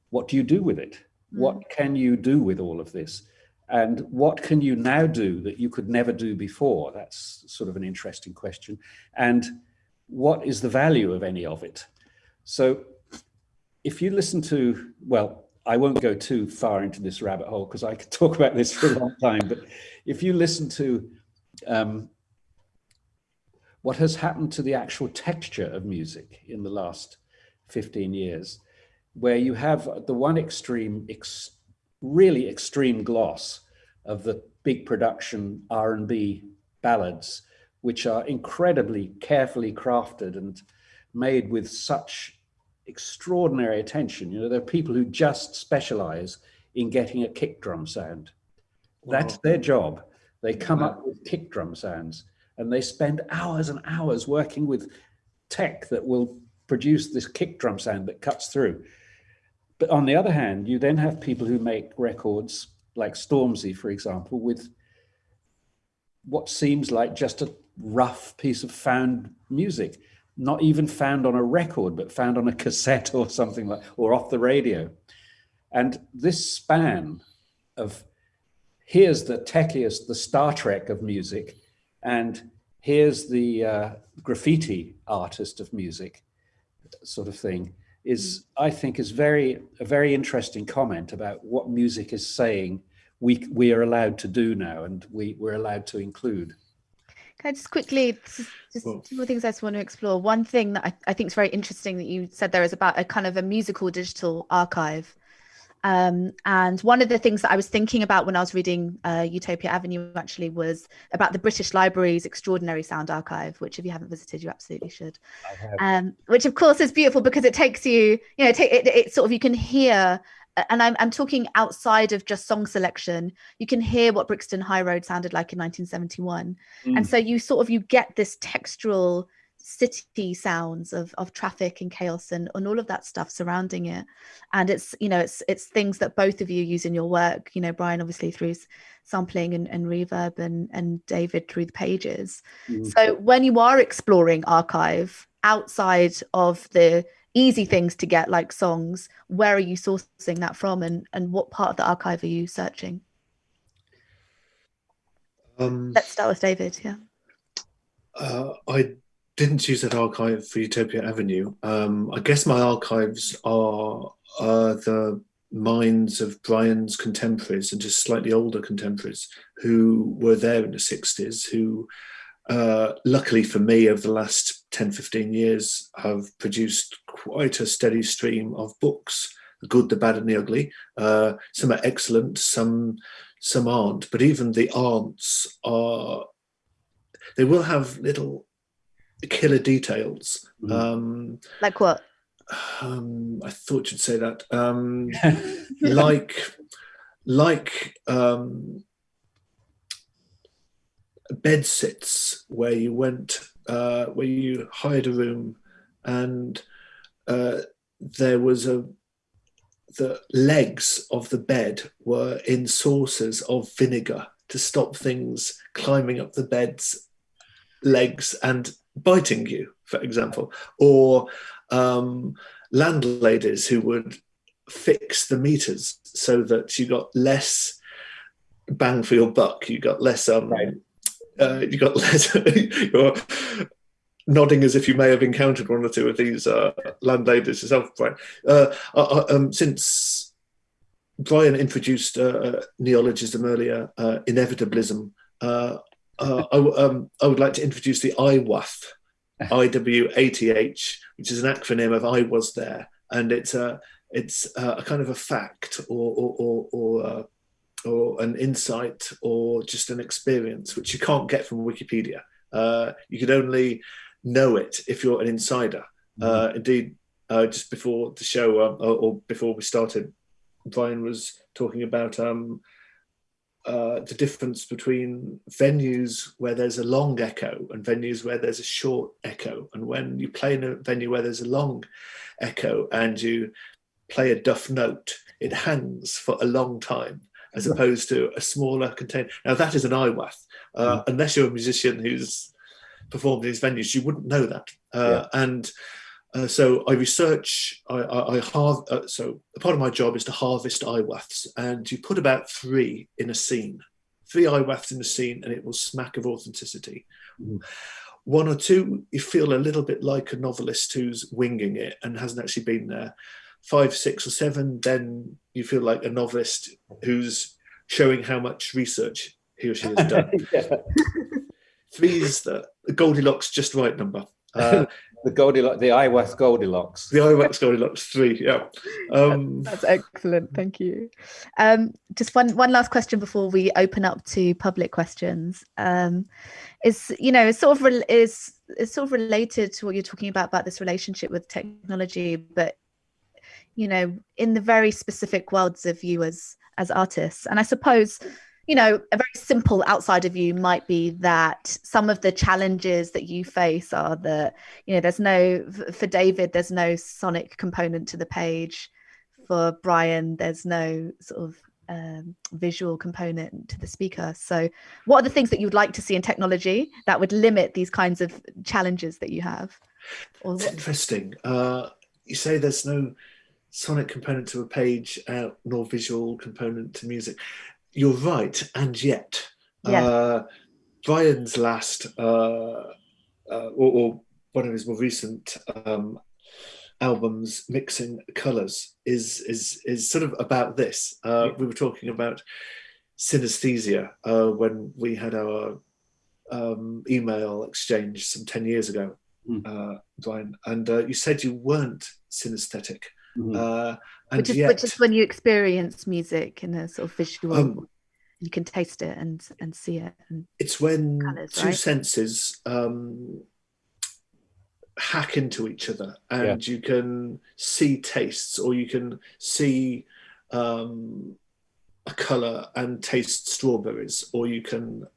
what do you do with it? What mm. can you do with all of this? And what can you now do that you could never do before? That's sort of an interesting question. And what is the value of any of it? So if you listen to, well, I won't go too far into this rabbit hole because I could talk about this for a long time, but if you listen to um, what has happened to the actual texture of music in the last 15 years, where you have the one extreme ex really extreme gloss of the big production R&B ballads, which are incredibly carefully crafted and made with such extraordinary attention. You know, there are people who just specialize in getting a kick drum sound. That's their job. They come wow. up with kick drum sounds and they spend hours and hours working with tech that will produce this kick drum sound that cuts through. But on the other hand, you then have people who make records like Stormzy, for example, with what seems like just a rough piece of found music, not even found on a record, but found on a cassette or something like, or off the radio. And this span of here's the techiest, the Star Trek of music, and here's the uh, graffiti artist of music sort of thing is, mm. I think, is very a very interesting comment about what music is saying we we are allowed to do now and we we're allowed to include. Can I just quickly, just, just well, two more things I just want to explore. One thing that I, I think is very interesting that you said there is about a kind of a musical digital archive. Um, and one of the things that I was thinking about when I was reading uh, Utopia Avenue actually was about the British Library's Extraordinary Sound Archive, which if you haven't visited, you absolutely should. Um, which of course is beautiful because it takes you, you know, it, it, it sort of, you can hear and I'm, I'm talking outside of just song selection you can hear what brixton high road sounded like in 1971 mm. and so you sort of you get this textural city sounds of of traffic and chaos and, and all of that stuff surrounding it. And it's you know it's it's things that both of you use in your work you know brian obviously through sampling and, and reverb and and david through the pages. Mm. so when you are exploring archive outside of the easy things to get like songs where are you sourcing that from and and what part of the archive are you searching? Um, let's start with david yeah. uh, i didn't use that archive for utopia avenue um, i guess my archives are uh, the minds of brian's contemporaries and just slightly older contemporaries who were there in the 60s who uh, luckily for me, over the last 10, 15 years, have produced quite a steady stream of books, the good, the bad and the ugly. Uh, some are excellent, some some aren't, but even the aunts are, they will have little killer details. Mm. Um, like what? Um, I thought you'd say that. Um, like, like um, bed sits where you went, uh, where you hired a room, and uh, there was a the legs of the bed were in saucers of vinegar to stop things climbing up the bed's legs and biting you, for example, or um, landladies who would fix the meters so that you got less bang for your buck, you got less um, right uh, you got less, you're nodding as if you may have encountered one or two of these uh, landladies yourself, Brian. Uh, uh, uh um, since Brian introduced uh, neologism earlier, inevitablism, I, um, I, would like to introduce the IWATH, IWATH, which is an acronym of I was there. And it's a, it's a kind of a fact or, or, or, or or an insight or just an experience, which you can't get from Wikipedia. Uh, you could only know it if you're an insider. Mm-hmm. Uh, indeed, uh, just before the show or, or, before we started, Brian was talking about um, uh, the difference between venues where there's a long echo and venues where there's a short echo. And when you play in a venue where there's a long echo and you play a duff note, it hangs for a long time as opposed to a smaller container. Now that is an IWATH. Uh, mm. Unless you're a musician who's performed in these venues, you wouldn't know that. Uh, yeah. And uh, so I research, I, I, I have, uh, so a part of my job is to harvest IWATHs and you put about three in a scene, three IWATHs in a scene and it will smack of authenticity. Mm. One or two, you feel a little bit like a novelist who's winging it and hasn't actually been there five, six, or seven, then you feel like a novelist who's showing how much research he or she has done. Three is the Goldilocks just right number. Uh, the Goldilocks, the IWATH Goldilocks. The IWATH Goldilocks three, yeah. Um, that's, that's excellent, thank you. Um, just one one last question before we open up to public questions. Um, is you know, it's sort of is it's sort of related to what you're talking about about this relationship with technology, but you know, in the very specific worlds of you as as artists, and I suppose you know, a very simple outside of you might be that some of the challenges that you face are that, you know, there's no, for David, there's no sonic component to the page. For Brian, there's no sort of um, visual component to the speaker. So, what are the things that you would like to see in technology that would limit these kinds of challenges that you have? Or it's interesting. Uh, you say there's no sonic component to a page, uh, nor visual component to music you're right, and yet. Yeah. Uh, Brian's last, uh, uh, or, or, one of his more recent um, albums, Mixing Colours, is is is sort of about this. Uh, we were talking about synesthesia uh, when we had our um, email exchange some 10 years ago, mm. Brian, and you said you weren't synesthetic. Mm-hmm. Uh, which is yet, which is when you experience music in a sort of visual. Um, you can taste it and and see it. And it's when colours, two right? senses um, hack into each other, and yeah. you can see tastes, or you can see um, a color and taste strawberries, or you can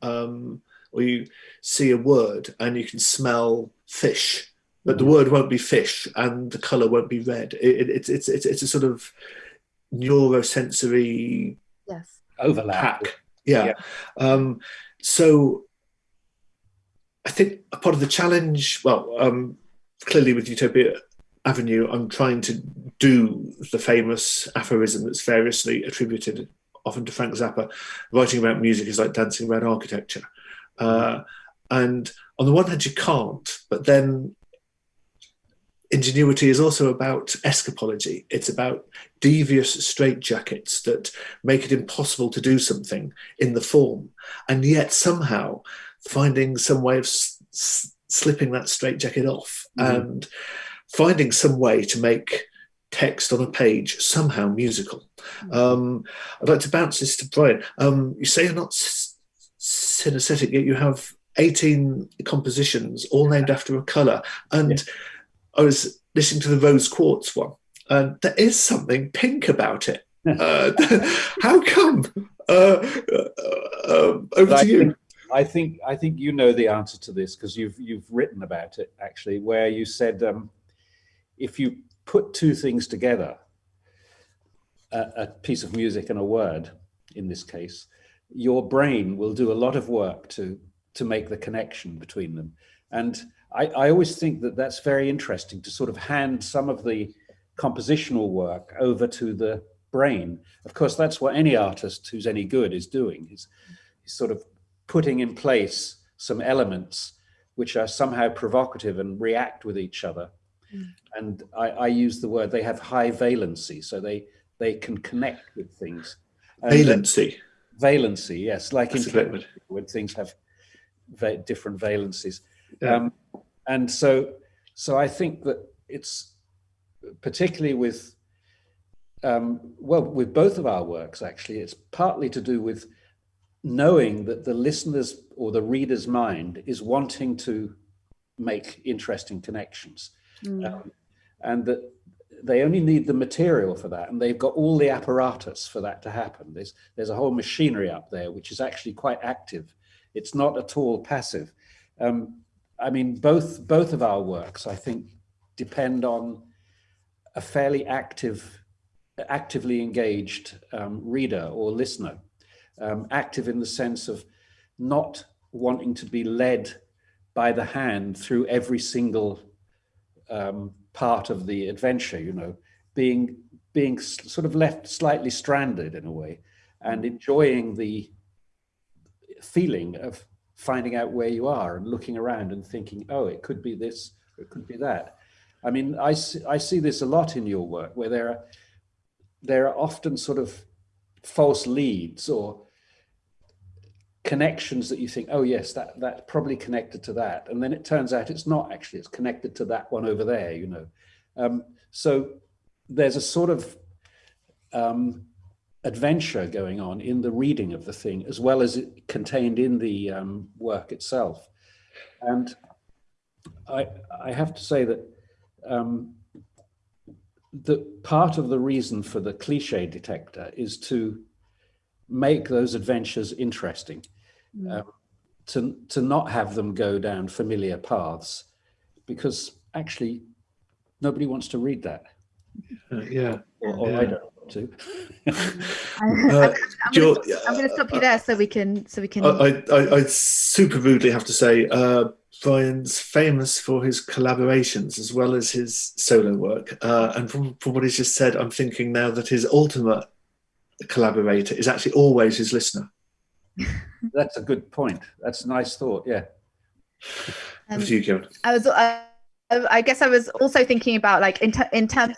or you see a word and you can smell fish but the word won't be fish and the color won't be red. It, it, it's, it's, it's, it's a sort of neurosensory yes. overlap. Hack. Yeah. yeah. Um, so I think a part of the challenge, well, um, clearly with Utopia Avenue, I'm trying to do the famous aphorism that's variously attributed often to Frank Zappa. Writing about music is like dancing around architecture. Uh, and on the one hand, you can't, but then ingenuity is also about escapology. It's about devious straitjackets that make it impossible to do something in the form, and yet somehow finding some way of s- s- slipping that straitjacket off mm-hmm. and finding some way to make text on a page somehow musical. Mm-hmm. Um, I'd like to bounce this to Brian. Um, you say you're not s- synesthetic, yet you have 18 compositions all named after a colour. And yeah I was listening to the rose quartz one, and there is something pink about it. uh, how come? Uh, uh, um, over to you. Think, I think I think you know the answer to this because you've you've written about it actually, where you said um, if you put two things together, a, a piece of music and a word, in this case, your brain will do a lot of work to to make the connection between them, and I, I always think that that's very interesting to sort of hand some of the compositional work over to the brain. Of course, that's what any artist who's any good is doing. He's, he's sort of putting in place some elements which are somehow provocative and react with each other. Mm. And I, I, use the word they have high valency, so they they can connect with things. And valency. Valency, yes, like That's in when things have different valencies. Yeah. Um, and so, so I think that it's particularly with, um, well, with both of our works, actually, it's partly to do with knowing that the listener's or the reader's mind is wanting to make interesting connections. Mm. Um, and that they only need the material for that and they've got all the apparatus for that to happen. There's, there's a whole machinery up there which is actually quite active. It's not at all passive. Um, I mean, both both of our works, I think, depend on a fairly active, actively engaged um, reader or listener, um, active in the sense of not wanting to be led by the hand through every single um, part of the adventure. You know, being being sort of left slightly stranded in a way, and enjoying the feeling of finding out where you are and looking around and thinking, oh, it could be this, it could be that. I mean, I see, I see this a lot in your work where there are, there are often sort of false leads or connections that you think, oh yes, that that's probably connected to that, and then it turns out it's not actually. It's connected to that one over there, you know. Um, so there's a sort of um, adventure going on in the reading of the thing, as well as it contained in the um, work itself. And I I have to say that um, the part of the reason for the cliche detector is to make those adventures interesting, Mm. um, to, to not have them go down familiar paths, because actually nobody wants to read that, Uh, yeah. or, or Yeah. I don't want to. I'm, Uh, I'm gonna stop, I'm gonna stop you there so we can so we can. I, I, I, I super rudely have to say, uh, Brian's famous for his collaborations as well as his solo work. Uh, and from, from what he's just said, I'm thinking now that his ultimate collaborator is actually always his listener. That's a good point. That's a nice thought. Yeah. um, you, Karen. I was, I, I guess, I was also thinking about like in, ter- in terms.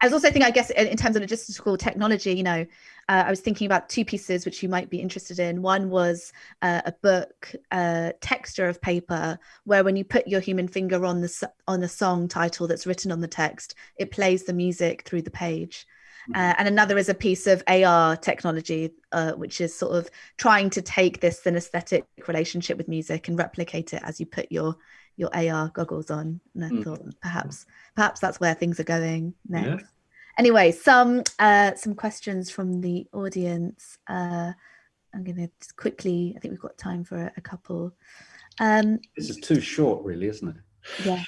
I was also thinking, I guess, in, terms of logistical technology. You know, uh, I was thinking about two pieces which you might be interested in. One was uh, a book, uh, texture of paper, where when you put your human finger on the on the song title that's written on the text, it plays the music through the page. Uh, and another is a piece of AR technology, uh, which is sort of trying to take this synesthetic relationship with music and replicate it as you put your your AR goggles on. And I Mm. thought perhaps perhaps that's where things are going next. Yeah. Anyway, some uh, some questions from the audience. Uh, I'm going to just quickly. I think we've got time for a, a couple. Um, This is too short, really, isn't it? yeah.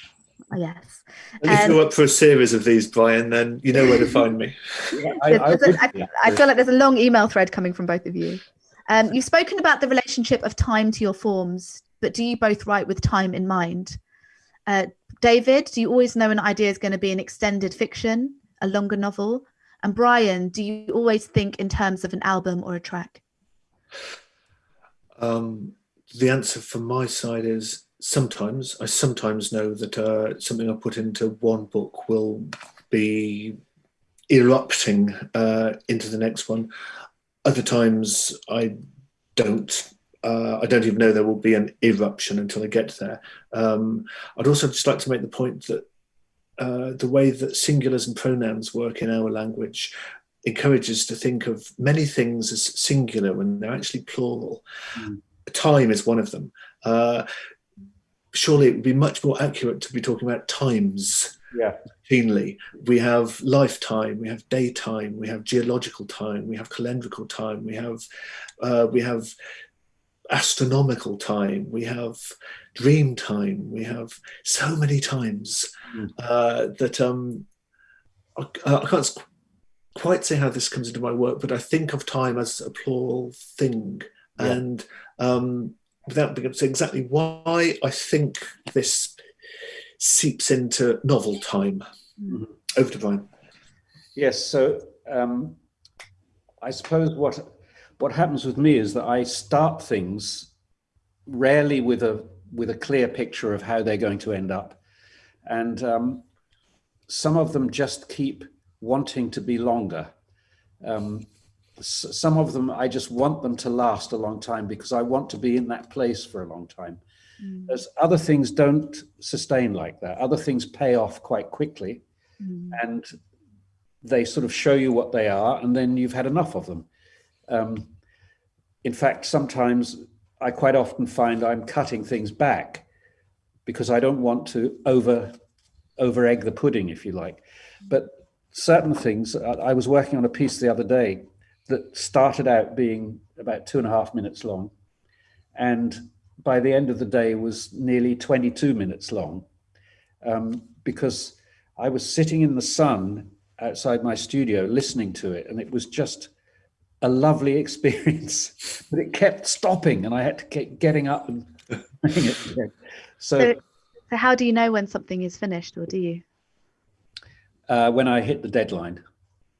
Oh, yes. And if Um, you're up for a series of these, Brian, then you know where to find me. I, I would I- be, I feel like there's a long email thread coming from both of you. Um, you've spoken about the relationship of time to your forms, but do you both write with time in mind? Uh, David, do you always know an idea is going to be an extended fiction, a longer novel? And Brian, do you always think in terms of an album or a track? Um, the answer from my side is sometimes. I sometimes know that uh, something I put into one book will be erupting uh, into the next one. Other times I don't. Uh, I don't even know there will be an eruption until I get there. Um, I'd also just like to make the point that uh, the way that singulars and pronouns work in our language encourages to think of many things as singular when they're actually plural. Mm. Time is one of them. Uh, surely it would be much more accurate to be talking about times yeah. routinely. We have lifetime, we have daytime, we have geological time, we have calendrical time, we have uh, we have astronomical time, we have dream time, we have so many times Mm. uh, that um, I, I can't quite say how this comes into my work, but I think of time as a plural thing, Yeah. and um, without being able to say exactly why, I think this seeps into novel time. Mhm. Over to Brian. Yes. So um, I suppose what what happens with me is that I start things rarely with a with a clear picture of how they're going to end up, and um, some of them just keep wanting to be longer. Um, some of them I just want them to last a long time because I want to be in that place for a long time. As other things don't sustain like that. Other things pay off quite quickly Mm. and they sort of show you what they are, and then you've had enough of them. Um, in fact, sometimes I quite often find I'm cutting things back because I don't want to over over egg the pudding, if you like. But certain things, I was working on a piece the other day that started out being about two and a half minutes long, and by the end of the day was nearly 22 minutes long, um, because I was sitting in the sun outside my studio listening to it, and it was just a lovely experience. but it kept stopping, and I had to keep getting up and it again. So So, so how do you know when something is finished, or do you? uh, when I hit the deadline,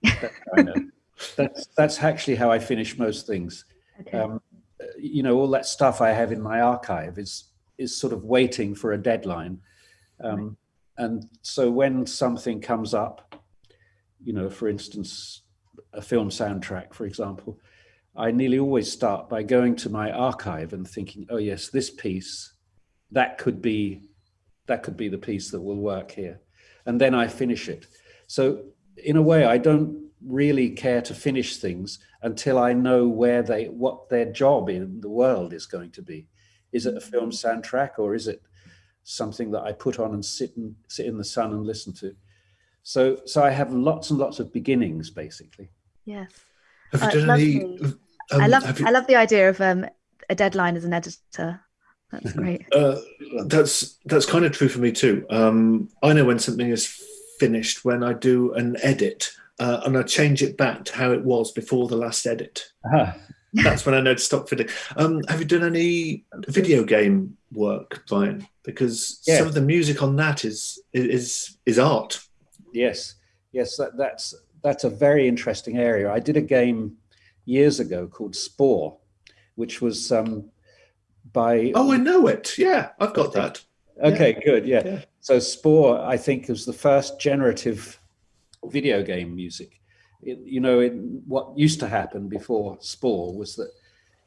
that's I know. that's that's actually how I finish most things. Okay. Um, you know, all that stuff I have in my archive is is sort of waiting for a deadline. Um, And so when something comes up, you know, for instance, a film soundtrack, for example, I nearly always start by going to my archive and thinking, oh yes, this piece, that could be, that could be the piece that will work here. And then I finish it. So in a way, I don't really care to finish things until I know where they, what their job in the world is going to be. Is it a film soundtrack or is it something that I put on and sit and sit in the sun and listen to? So, so I have lots and lots of beginnings, basically. Yes. Have you Uh, done any? um, I love have you- I love the idea of um, a deadline as an editor. That's great. Uh, that's that's kind of true for me too. Um, I know when something is finished when I do an edit uh, and I change it back to how it was before the last edit. Ah, That's when I know to stop fitting. Um, have you done any video game work, Brian? Because Yeah. some of the music on that is is is art. Yes, yes, that, that's that's a very interesting area. I did a game years ago called Spore, which was um, by. Oh, I know it. Yeah, I've got that. okay, good, yeah. Yeah. So Spore, I think, was the first generative video game music. It, you know, it, what used to happen before Spore was that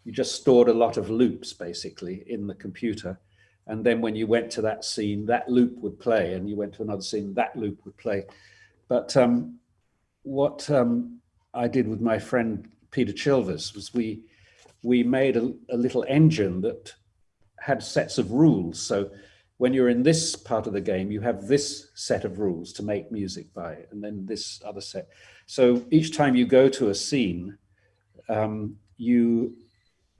you just stored a lot of loops basically in the computer. And then when you went to that scene, that loop would play, and you went to another scene, that loop would play. But um, what um, I did with my friend Peter Chilvers was we we made a, a little engine that had sets of rules. So when you're in this part of the game, you have this set of rules to make music by, and then this other set. So each time you go to a scene, um, you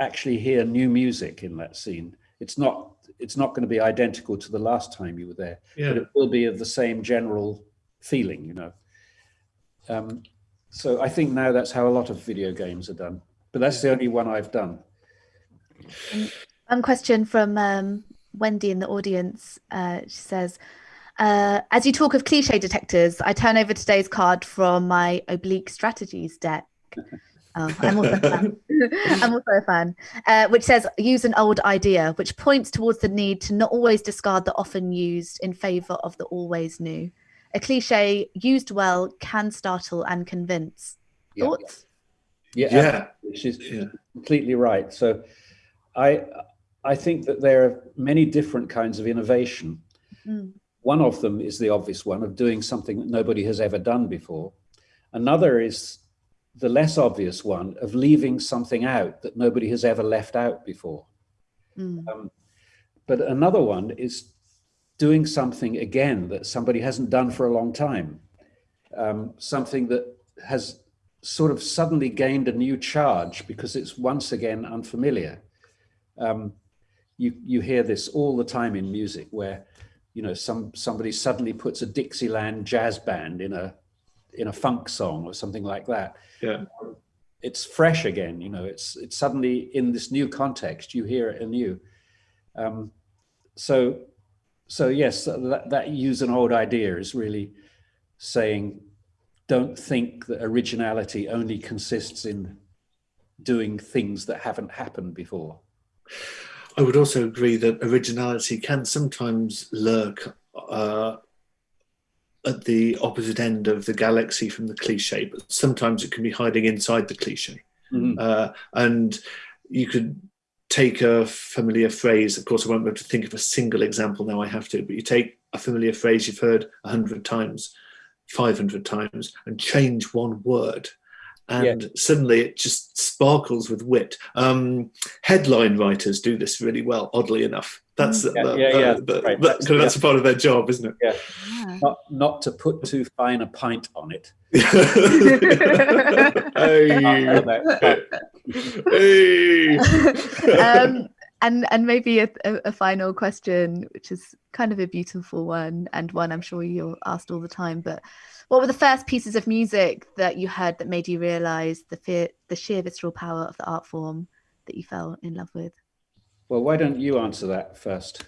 actually hear new music in that scene. It's not it's not going to be identical to the last time you were there, but it will be of the same general feeling, you know. Um, so I think now that's how a lot of video games are done, but that's the only one I've done. One question from um, Wendy in the audience. Uh, she says, uh, as you talk of cliche detectors, I turn over today's card from my oblique strategies deck. Oh, I'm also a fan. I'm also a fan, uh, which says use an old idea, which points towards the need to not always discard the often used in favor of the always new. A cliche used well can startle and convince. Yeah. Thoughts? Yeah, Yeah. she's Yeah. completely right. So, I I think that there are many different kinds of innovation. Mm. One of them is the obvious one of doing something that nobody has ever done before. Another is the less obvious one of leaving something out that nobody has ever left out before. Mm. Um, but another one is doing something again that somebody hasn't done for a long time, um, something that has sort of suddenly gained a new charge because it's once again unfamiliar. Um, you you hear this all the time in music, where you know some somebody suddenly puts a Dixieland jazz band in a in a funk song or something like that. Yeah. It's fresh again, you know. It's it's suddenly in this new context. You hear it anew. Um, so so yes, that, that use an old idea is really saying, don't think that originality only consists in doing things that haven't happened before. I would also agree that originality can sometimes lurk uh, at the opposite end of the galaxy from the cliche, but sometimes it can be hiding inside the cliche. Mhm. Uh, and you could take a familiar phrase. Of course, I won't be able to think of a single example now. I have to, but you take a familiar phrase you've heard a hundred times, five hundred times, and change one word, and suddenly it just sparkles with wit. Um, headline writers do this really well. Oddly enough, that's Yeah, that- yeah, yeah, that- that- right. that- kind that's a part of their job, isn't it? Yeah. Not, not to put too fine a pint on it. hey, hey. um, and and maybe a, a, a final question, which is kind of a beautiful one, and one I'm sure you're asked all the time. But what were the first pieces of music that you heard that made you realise the fear, the sheer visceral power of the art form that you fell in love with? Well, why don't you answer that first?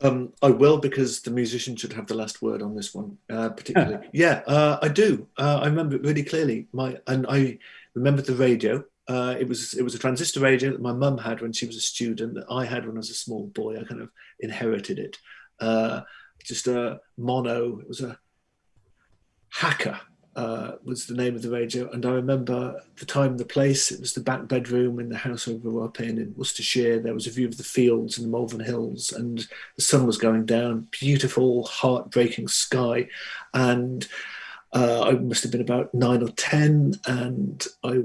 Um, I will because the musician should have the last word on this one, uh, particularly. yeah, uh, I do. Uh, I remember it really clearly. My and I remember the radio. Uh, it was it was a transistor radio that my mum had when she was a student. That I had when I was a small boy. I kind of inherited it. Uh, just a mono. It was a hacker. Uh, was the name of the radio. And I remember the time the place. It was the back bedroom in the house I grew up in in Worcestershire. There was a view of the fields and the Malvern Hills, and the sun was going down. Beautiful, heartbreaking sky. And uh, I must have been about nine or 10, and I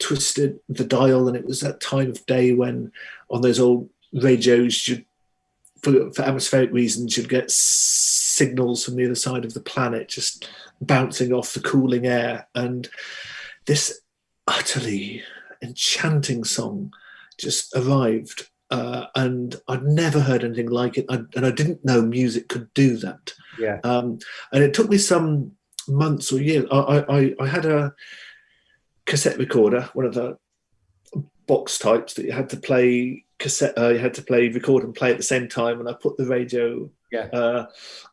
twisted the dial. And it was that time of day when on those old radios, you'd for, for atmospheric reasons, you'd get signals from the other side of the planet just bouncing off the cooling air. And this utterly enchanting song just arrived. Uh, and I'd never heard anything like it. I, and I didn't know music could do that. Yeah. Um, and it took me some months or years. I, I, I had a cassette recorder, one of the box types that you had to play cassette. Uh, you had to play, record, and play at the same time. And I put the radio Yeah. uh,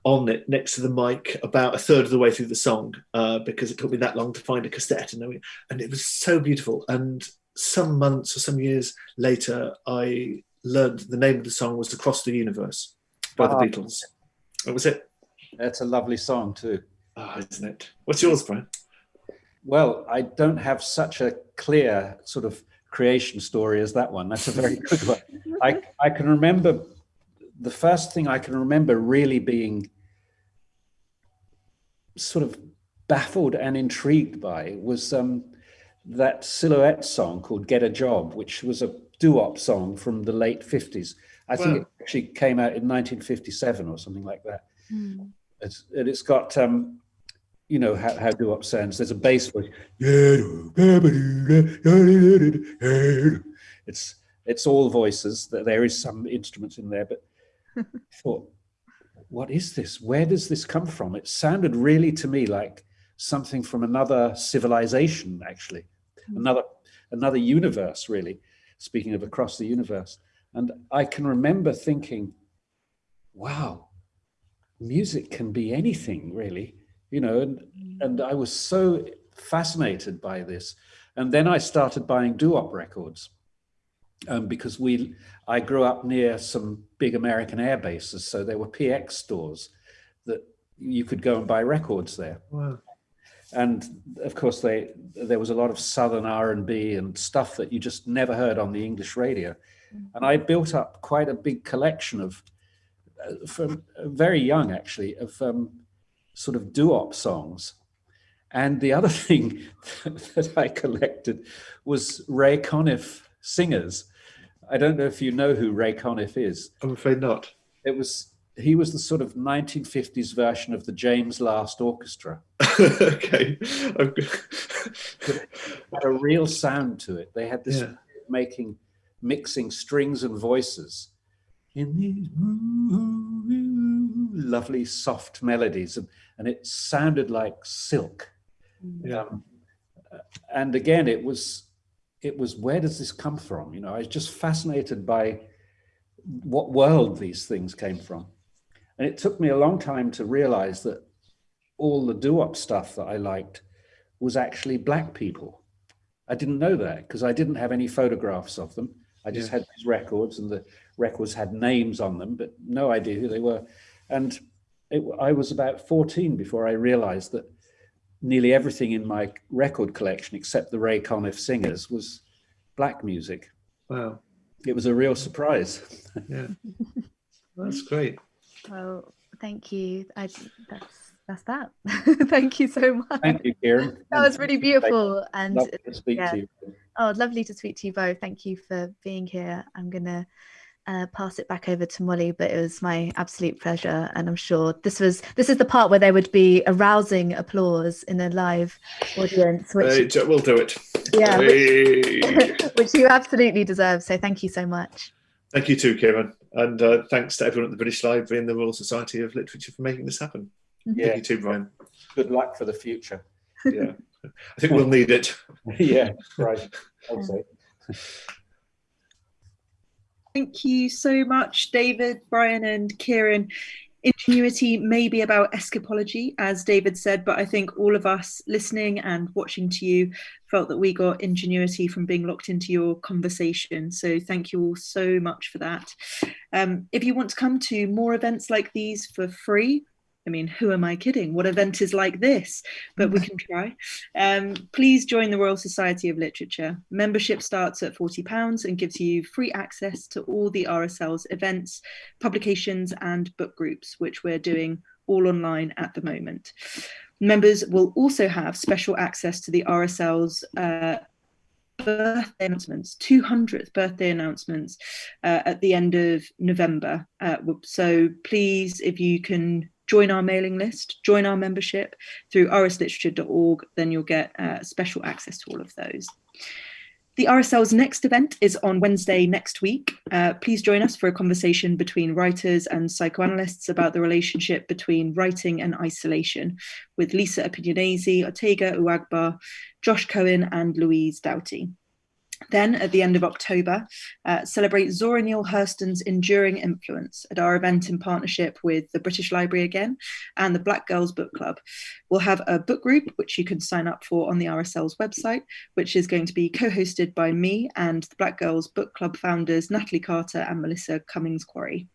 on it next to the mic about a third of the way through the song uh, because it took me that long to find a cassette. And, and it was so beautiful. And some months or some years later, I learned the name of the song was "Across the Universe" by the Ah. Beatles. That was it. That's a lovely song too. Ah, isn't it? What's yours, Brian? Well, I don't have such a clear sort of creation story as that one. That's a very good one. I, I can remember the first thing I can remember really being sort of baffled and intrigued by was um, that silhouette song called Get a Job, which was a doo-wop song from the late 50s. I think Wow. it actually came out in 1957 or something like that. Hmm. It's, and it's got, um, you know, how, how doo-wop sounds. There's a bass voice. It's it's all voices. That There is some instruments in there, but I thought, what is this? Where does this come from? It sounded really to me like something from another civilization, actually, hmm. another another universe, really. Speaking of across the universe, and I can remember thinking, wow, music can be anything, really, you know, and and I was so fascinated by this. And then I started buying doo-wop records um, because we, I grew up near some big American air bases, so there were PX stores that you could go and buy records there. Wow. And of course, they there was a lot of southern R and B and stuff that you just never heard on the English radio. And I built up quite a big collection of, uh, from very young actually, of um, sort of doo-wop songs. And the other thing that I collected was Ray Conniff singers. I don't know if you know who Ray Conniff is. I'm afraid not. It was he was the sort of 1950s version of the James Last Orchestra. okay. Had a real sound to it. They had this Yeah. making, mixing strings and voices in these lovely soft melodies, and, and it sounded like silk. yeah. Um, and again, it was, it was where does this come from? You know, I was just fascinated by what world these things came from, and it took me a long time to realize that all the doo-wop stuff that I liked was actually black people. I didn't know that because I didn't have any photographs of them. I just Yeah. had these records, and the records had names on them, but no idea who they were. And it, I was about 14 before I realized that nearly everything in my record collection, except the Ray Conniff singers, was black music. Wow. It was a real surprise. Yeah. That's great. Well, thank you. I, that's that's that. thank you so much. Thank you, Kieran. That was really beautiful. And Lovely to speak yeah. to you. oh, lovely to speak to you both. Thank you for being here. I'm gonna uh, pass it back over to Molly, but it was my absolute pleasure, and I'm sure this was this is the part where there would be arousing applause in a live audience, which Hey, Jo- we'll do it. yeah, which, Hey. which you absolutely deserve. So thank you so much. Thank you too, Kieran. And uh, thanks to everyone at the British Library and the Royal Society of Literature for making this happen. Yeah, Thank you too, Brian. good luck for the future. Yeah. I think we'll need it. yeah, right. I'd say. Thank you so much, David, Brian, and Kieran. Ingenuity may be about escapology, as David said, but I think all of us listening and watching to you felt that we got ingenuity from being locked into your conversation. So thank you all so much for that. Um, if you want to come to more events like these for free, I mean, who am I kidding? What event is like this? But we can try. Um, please join the Royal Society of Literature. Membership starts at £40 and gives you free access to all the RSL's events, publications, and book groups, which we're doing all online at the moment. Members will also have special access to the RSL's uh, birthday announcements, 200th birthday announcements uh, at the end of November. Uh, so please, if you can join our mailing list, join our membership through rsliterature.org, then you'll get uh, special access to all of those. The RSL's next event is on Wednesday next week. Uh, please join us for a conversation between writers and psychoanalysts about the relationship between writing and isolation with Lisa Appignanesi, Otegha Uwagba, Josh Cohen and Louise Doughty. Then, at the end of October, uh, celebrate Zora Neale Hurston's enduring influence at our event in partnership with the British Library again and the Black Girls Book Club. We'll have a book group, which you can sign up for on the RSL's website, which is going to be co hosted by me and the Black Girls Book Club founders Natalie Carter and Melissa Cummings Quarry.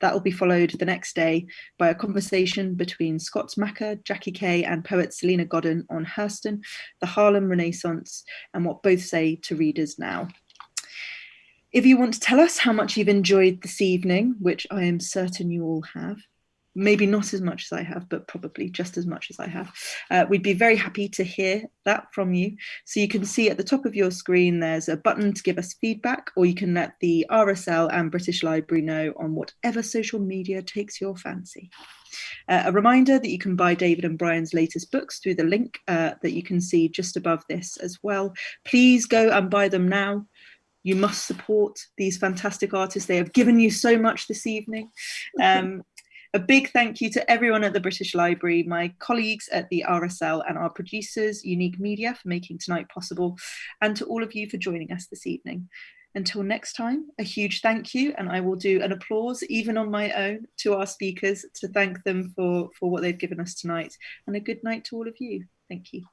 That will be followed the next day by a conversation between Scott Macker, Jackie Kay, and poet Salena Godden on Hurston, the Harlem Renaissance, and what both say to readers now. If you want to tell us how much you've enjoyed this evening, which I am certain you all have, maybe not as much as I have, but probably just as much as I have. Uh, we'd be very happy to hear that from you. So you can see at the top of your screen, there's a button to give us feedback, or you can let the RSL and British Library know on whatever social media takes your fancy. Uh, a reminder that you can buy David and Brian's latest books through the link uh, that you can see just above this as well. Please go and buy them now. You must support these fantastic artists. They have given you so much this evening. Um, a big thank you to everyone at the British Library, my colleagues at the RSL and our producers, Unique Media, for making tonight possible, and to all of you for joining us this evening. Until next time, a huge thank you, and I will do an applause, even on my own, to our speakers to thank them for, for what they've given us tonight, and a good night to all of you. Thank you.